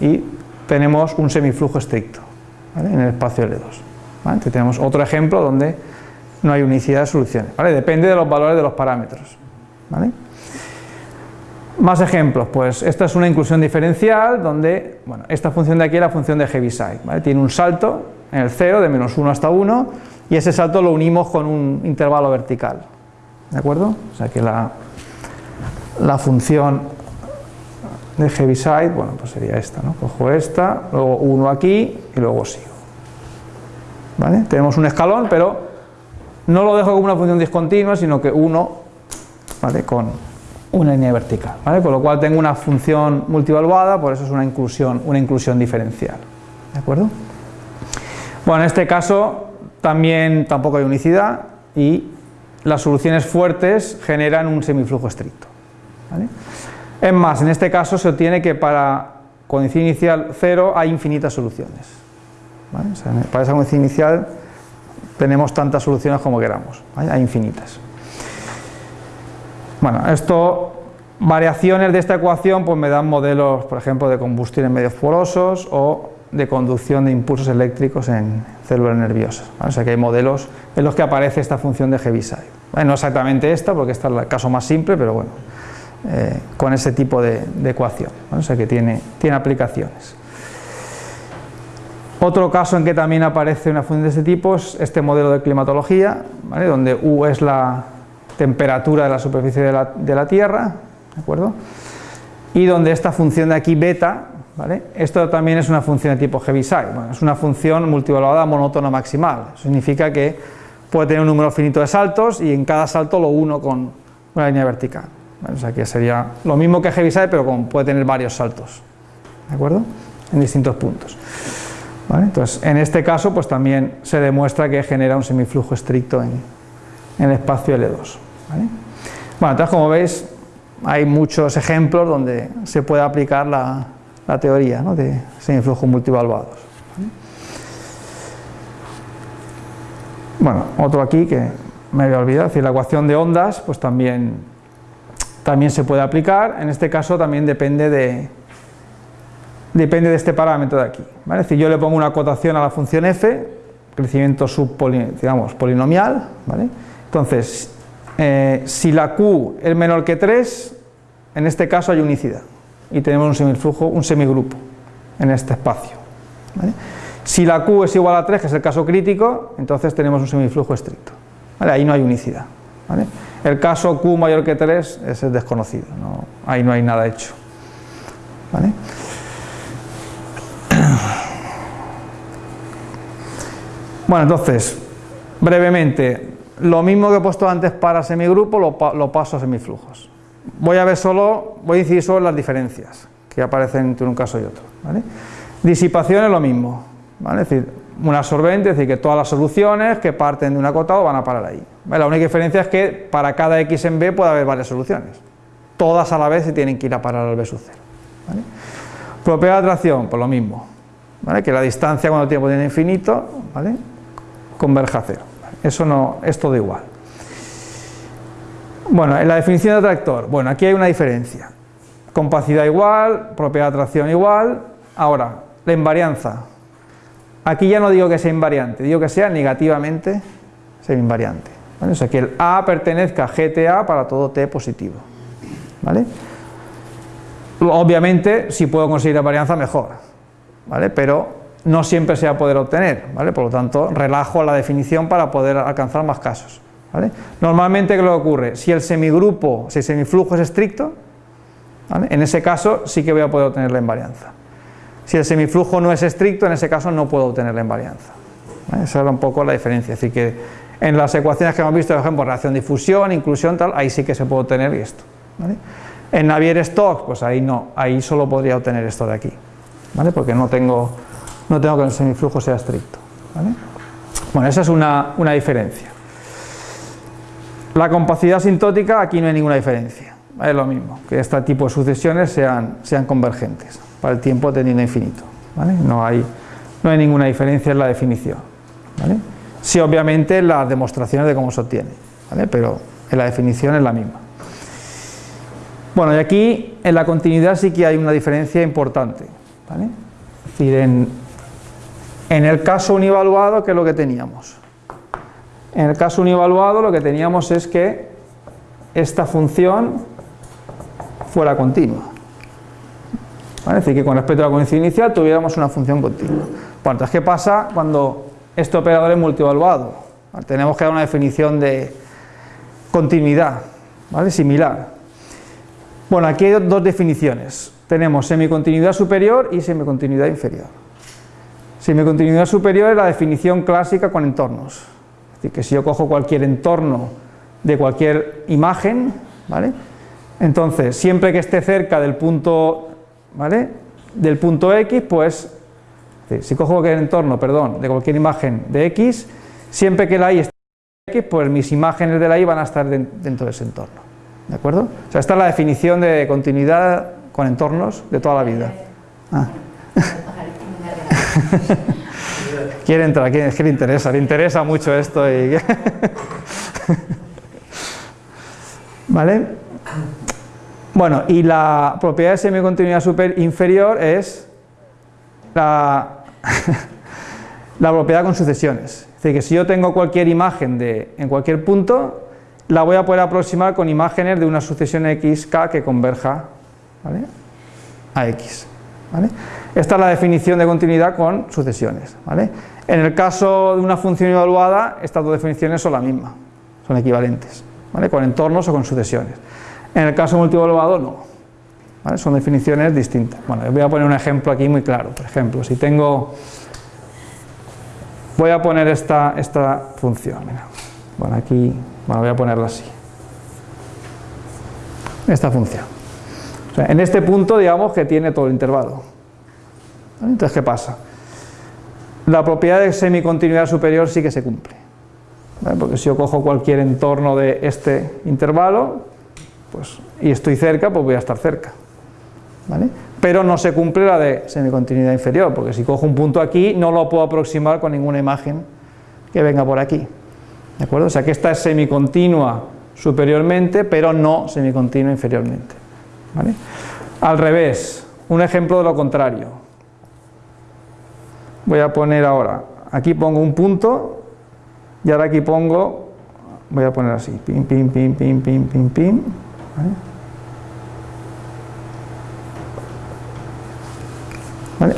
Y tenemos un semiflujo estricto en el espacio L2. tenemos otro ejemplo donde no hay unicidad de soluciones. Depende de los valores de los parámetros. Más ejemplos, pues esta es una inclusión diferencial donde, bueno, esta función de aquí es la función de Heaviside, ¿vale? tiene un salto en el 0 de menos 1 hasta 1 y ese salto lo unimos con un intervalo vertical, ¿de acuerdo? O sea que la, la función de Heaviside, bueno, pues sería esta, ¿no? Cojo esta, luego 1 aquí y luego sigo. ¿Vale? Tenemos un escalón, pero no lo dejo como una función discontinua, sino que 1, ¿vale? Con una línea vertical, con lo cual tengo una función multivaluada, por eso es una inclusión, una inclusión diferencial. ¿De acuerdo? Bueno, en este caso también tampoco hay unicidad y las soluciones fuertes generan un semiflujo estricto. Es más, en este caso se obtiene que para condición inicial 0 hay infinitas soluciones. para esa condición inicial tenemos tantas soluciones como queramos, hay infinitas. Bueno, esto, variaciones de esta ecuación pues me dan modelos, por ejemplo, de combustión en medios porosos o de conducción de impulsos eléctricos en células nerviosas. O sea que hay modelos en los que aparece esta función de Heaviside. no exactamente esta, porque esta es el caso más simple, pero bueno, eh, con ese tipo de, ecuación. O sea que tiene, tiene aplicaciones. Otro caso en que también aparece una función de este tipo es este modelo de climatología, donde U es la, temperatura de la superficie de la, Tierra, ¿de acuerdo? Y donde esta función de aquí, beta, ¿vale? Esto también es una función de tipo Heaviside, bueno, es una función multivaluada monótona maximal, significa que puede tener un número finito de saltos y en cada salto lo uno con una línea vertical, o sea que sería lo mismo que Heaviside pero puede tener varios saltos, ¿de acuerdo? En distintos puntos. Entonces, en este caso, pues también se demuestra que genera un semiflujo estricto en, en el espacio L2. Bueno, entonces como veis hay muchos ejemplos donde se puede aplicar la, teoría de semiflujos multivaluados. Bueno, otro aquí que me había olvidado, es decir, la ecuación de ondas pues también, también se puede aplicar, en este caso también depende de, depende de este parámetro de aquí. Es decir, yo le pongo una acotación a la función f, crecimiento digamos, polinomial, ¿vale? Entonces eh, si la Q es menor que 3, en este caso hay unicidad y tenemos un semiflujo, un semigrupo en este espacio. Si la Q es igual a 3, que es el caso crítico, entonces tenemos un semiflujo estricto. Ahí no hay unicidad. El caso Q mayor que 3 es desconocido, no, ahí no hay nada hecho. [clears throat] Bueno, entonces, brevemente, lo mismo que he puesto antes para semigrupo lo, lo paso a semiflujos. Voy a ver solo, voy a incidir solo las diferencias que aparecen entre un caso y otro. ¿vale? Disipación es lo mismo, es decir, un absorbente, es decir, que todas las soluciones que parten de un acotado van a parar ahí. La única diferencia es que para cada x en b puede haber varias soluciones, todas a la vez se tienen que ir a parar al b sub 0. ¿vale? Propiedad de atracción, pues lo mismo, que la distancia cuando el tiempo tiene infinito ¿vale? converja a cero. Eso no, es todo igual. Bueno, en la definición de atractor, bueno, aquí hay una diferencia. Compacidad igual, propiedad de atracción igual. Ahora, la invarianza. Aquí ya no digo que sea invariante, digo que sea negativamente invariante. ¿vale? O sea, que el A pertenezca a GTA para todo T positivo. ¿vale? Obviamente, si puedo conseguir la varianza, mejor. ¿vale? Pero no siempre se va a poder obtener, ¿vale? por lo tanto relajo la definición para poder alcanzar más casos. ¿vale? Normalmente, ¿qué lo ocurre? Si el semigrupo, si el semiflujo es estricto, ¿vale? en ese caso sí que voy a poder obtener la invarianza. Si el semiflujo no es estricto, en ese caso no puedo obtener la invarianza. Esa era un poco la diferencia, es decir que en las ecuaciones que hemos visto, por ejemplo, reacción difusión, inclusión, tal, ahí sí que se puede obtener esto. En Navier-Stokes, pues ahí no, ahí solo podría obtener esto de aquí, ¿vale? porque no tengo no tengo que el semiflujo sea estricto. Bueno, esa es una, diferencia. La compacidad sintótica, aquí no hay ninguna diferencia. Es lo mismo, que este tipo de sucesiones sean, sean convergentes para el tiempo teniendo infinito. No, hay, no hay ninguna diferencia en la definición. Sí, obviamente, las demostraciones de cómo se obtiene, pero en la definición es la misma. Bueno, y aquí en la continuidad sí que hay una diferencia importante. Es decir, en, en el caso univaluado, ¿qué es lo que teníamos? En el caso univaluado lo que teníamos es que esta función fuera continua. Es decir, que con respecto a la condición inicial tuviéramos una función continua. Bueno, entonces, ¿qué pasa cuando este operador es multivaluado? tenemos que dar una definición de continuidad, ¿vale? Similar. Bueno, aquí hay dos definiciones. Tenemos semicontinuidad superior y semicontinuidad inferior. Semicontinuidad superior es la definición clásica con entornos. Es decir, que si yo cojo cualquier entorno de cualquier imagen, ¿vale? Entonces, siempre que esté cerca del punto, ¿vale? Del punto X, pues, si cojo cualquier entorno, perdón, de cualquier imagen de X, siempre que la Y esté X, pues mis imágenes de la Y van a estar dentro de ese entorno. ¿De acuerdo? O sea, esta es la definición de continuidad con entornos de toda la vida. Ah. [laughs] [laughs] quiere entrar, quiere, es que le interesa, le interesa mucho esto y... [laughs] ¿Vale? Bueno, y la propiedad de semicontinuidad super inferior es [laughs] la, propiedad con sucesiones. Es decir, que si yo tengo cualquier imagen de, en cualquier punto, la voy a poder aproximar con imágenes de una sucesión xk que converja a x. ¿vale? Esta es la definición de continuidad con sucesiones. ¿vale? En el caso de una función evaluada, estas dos definiciones son la misma, son equivalentes, ¿vale? con entornos o con sucesiones. En el caso multievaluado, no. Son definiciones distintas. Bueno, voy a poner un ejemplo aquí muy claro. Por ejemplo, si tengo... Voy a poner esta, esta función. Mira. Bueno, aquí bueno, voy a ponerla así. Esta función. en este punto, digamos que tiene todo el intervalo. Entonces, ¿qué pasa? La propiedad de semicontinuidad superior sí que se cumple. Porque si yo cojo cualquier entorno de este intervalo pues, y estoy cerca, pues voy a estar cerca. Pero no se cumple la de semicontinuidad inferior, porque si cojo un punto aquí no lo puedo aproximar con ninguna imagen que venga por aquí. ¿De acuerdo? O sea que esta es semicontinua superiormente, pero no semicontinua inferiormente. Al revés, un ejemplo de lo contrario voy a poner ahora, aquí pongo un punto y ahora aquí pongo, voy a poner así, pim, pim, pim, pim, pim, pim, pim,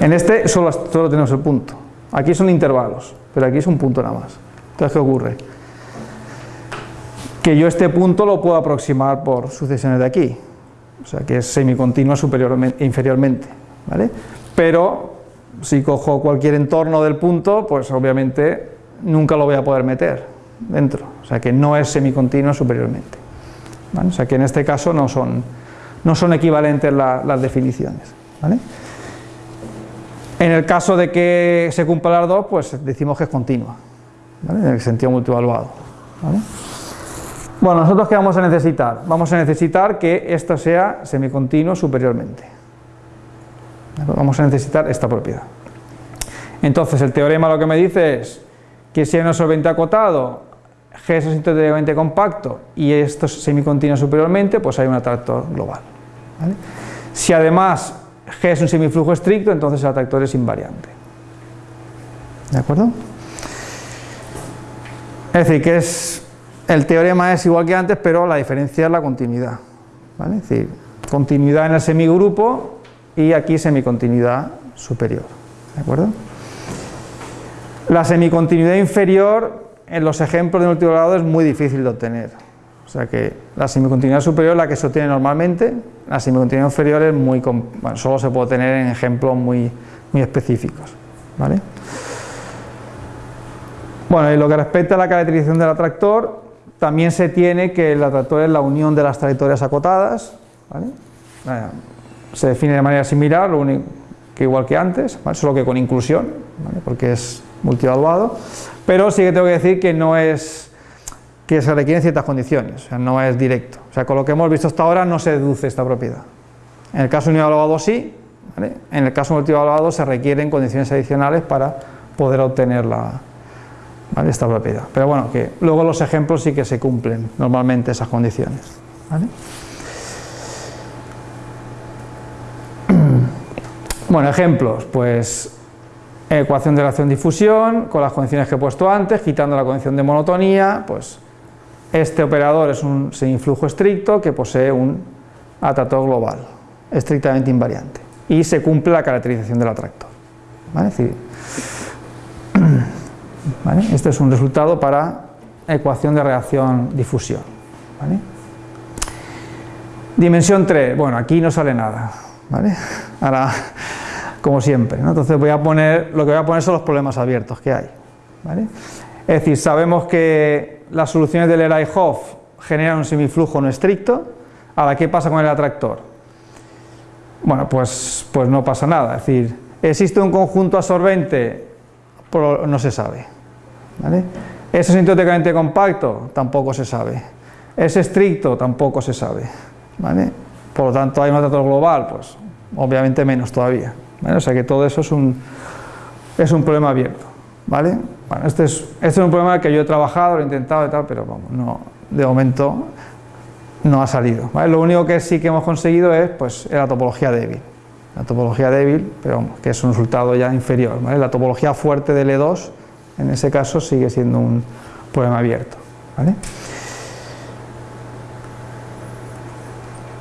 En este solo, tenemos el punto, aquí son intervalos, pero aquí es un punto nada más. Entonces, ¿qué ocurre? que yo este punto lo puedo aproximar por sucesiones de aquí, o sea que es semicontinua superiormente, inferiormente, ¿vale? Pero si cojo cualquier entorno del punto, pues obviamente nunca lo voy a poder meter dentro, o sea que no es semicontinua superiormente. O sea que en este caso no son, no son equivalentes las definiciones. En el caso de que se cumplan las dos, pues decimos que es continua, en el sentido multivaluado. Bueno, nosotros qué vamos a necesitar? Vamos a necesitar que esto sea semicontinuo superiormente. Vamos a necesitar esta propiedad. Entonces el teorema lo que me dice es que si hay un solvente acotado, G es sintéticamente compacto y esto es semicontinuo superiormente, pues hay un atractor global. Si además G es un semiflujo estricto, entonces el atractor es invariante. ¿De acuerdo? Es decir, que es, el teorema es igual que antes, pero la diferencia es la continuidad. Es decir, continuidad en el semigrupo y aquí semicontinuidad superior. ¿De acuerdo? La semicontinuidad inferior en los ejemplos de multivaluado es muy difícil de obtener. O sea que la semicontinuidad superior es la que se obtiene normalmente, la semicontinuidad inferior es muy, solo se puede obtener en ejemplos muy, muy específicos. ¿vale? Bueno, y lo que respecta a la caracterización del atractor, también se tiene que el atractor es la unión de las trayectorias acotadas, ¿vale? se define de manera similar, lo único que igual que antes, solo que con inclusión, porque es multivaluado, pero sí que tengo que decir que no es que se requieren ciertas condiciones, o sea, no es directo. O sea, con lo que hemos visto hasta ahora no se deduce esta propiedad. En el caso univaluado sí, en el caso multivaluado se requieren condiciones adicionales para poder obtener esta propiedad. Pero bueno, que luego los ejemplos sí que se cumplen normalmente esas condiciones. [clears throat] Bueno, ejemplos, pues ecuación de relación-difusión con las condiciones que he puesto antes, quitando la condición de monotonía, pues este operador es un semiflujo estricto que posee un atractor global, estrictamente invariante, y se cumple la caracterización del atractor. [clears throat] Este es un resultado para ecuación de reacción-difusión. Dimensión 3, bueno, aquí no sale nada. [laughs] Ahora como siempre. Entonces voy a poner, lo que voy a poner son los problemas abiertos que hay. Es decir, sabemos que las soluciones del Eray-Hoff generan un semiflujo no estricto. Ahora, ¿qué pasa con el atractor? Bueno, pues, pues no pasa nada. Es decir, ¿existe un conjunto absorbente? No se sabe. ¿Es sintéticamente compacto? Tampoco se sabe. ¿Es estricto? Tampoco se sabe. Por lo tanto, ¿hay un atractor global? Pues obviamente menos todavía. O sea que todo eso es un, es un problema abierto. ¿vale? Bueno, este es, este es un problema que yo he trabajado, lo he intentado y tal, pero vamos, no, de momento no ha salido. Lo único que sí que hemos conseguido es pues, la topología débil. La topología débil, pero que es un resultado ya inferior. La topología fuerte del E2, en ese caso, sigue siendo un problema abierto.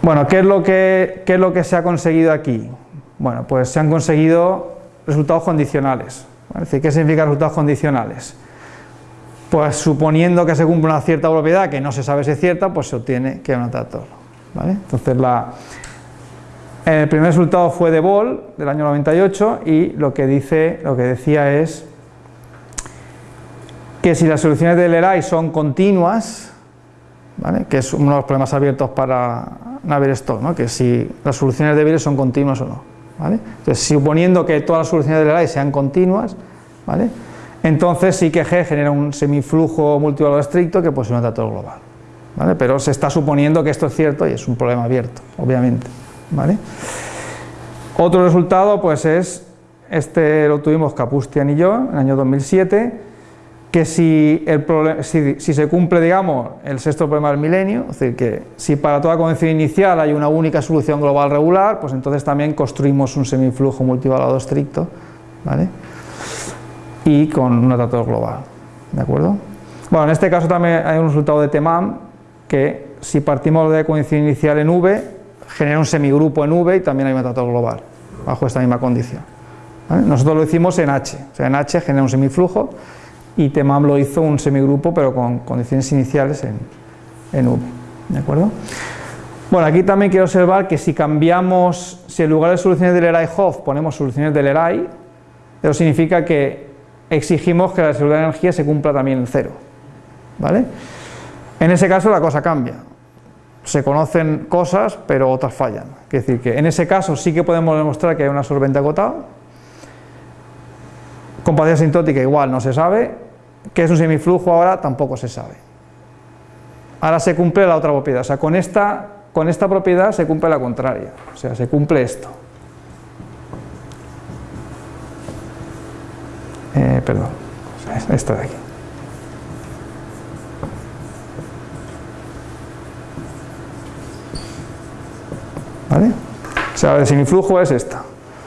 Bueno, ¿qué es, lo que, ¿qué es lo que se ha conseguido aquí? Bueno, pues se han conseguido resultados condicionales. ¿qué significa resultados condicionales? Pues suponiendo que se cumple una cierta propiedad que no se sabe si es cierta, pues se obtiene que es un atractor. Entonces, el primer resultado fue de Boll, del año 98, y lo que, dice, lo que decía es que si las soluciones del ERAI son continuas, que es uno de los problemas abiertos para Navier-Stokes, que si las soluciones débiles son continuas o no. Entonces, suponiendo que todas las soluciones del ERAI sean continuas, ¿vale? entonces sí que G genera un semiflujo multivalor estricto que posee un atractor global. ¿vale? Pero se está suponiendo que esto es cierto y es un problema abierto, obviamente. ¿vale? Otro resultado pues es, este lo tuvimos Kapustian y yo en el año 2007, que si, se cumple, digamos, el sexto problema del milenio, es decir, que si para toda condición inicial hay una única solución global regular, pues entonces también construimos un semiflujo multivalado estricto, ¿vale? Y con un atractor global, ¿de acuerdo? Bueno, en este caso también hay un resultado de Temam, que si partimos de condición inicial en V, genera un semigrupo en V y también hay un atractor global, bajo esta misma condición. Nosotros lo hicimos en H, o sea, en H genera un semiflujo, y Temam lo hizo un semigrupo pero con condiciones iniciales en, en V, ¿de acuerdo? Bueno, aquí también quiero observar que si cambiamos, si en lugar de soluciones del Leray-Hoff ponemos soluciones del Leray, eso significa que exigimos que la seguridad de energía se cumpla también en cero, ¿vale? En ese caso la cosa cambia, se conocen cosas pero otras fallan, es decir, que en ese caso sí que podemos demostrar que hay una solvente acotado, compacidad asintótica igual no se sabe, que es un semiflujo ahora tampoco se sabe. Ahora se cumple la otra propiedad, o sea, con esta, con esta propiedad se cumple la contraria, o sea, se cumple esto. Eh, perdón, esta de aquí. ¿Vale? O sea, el semiflujo es esta.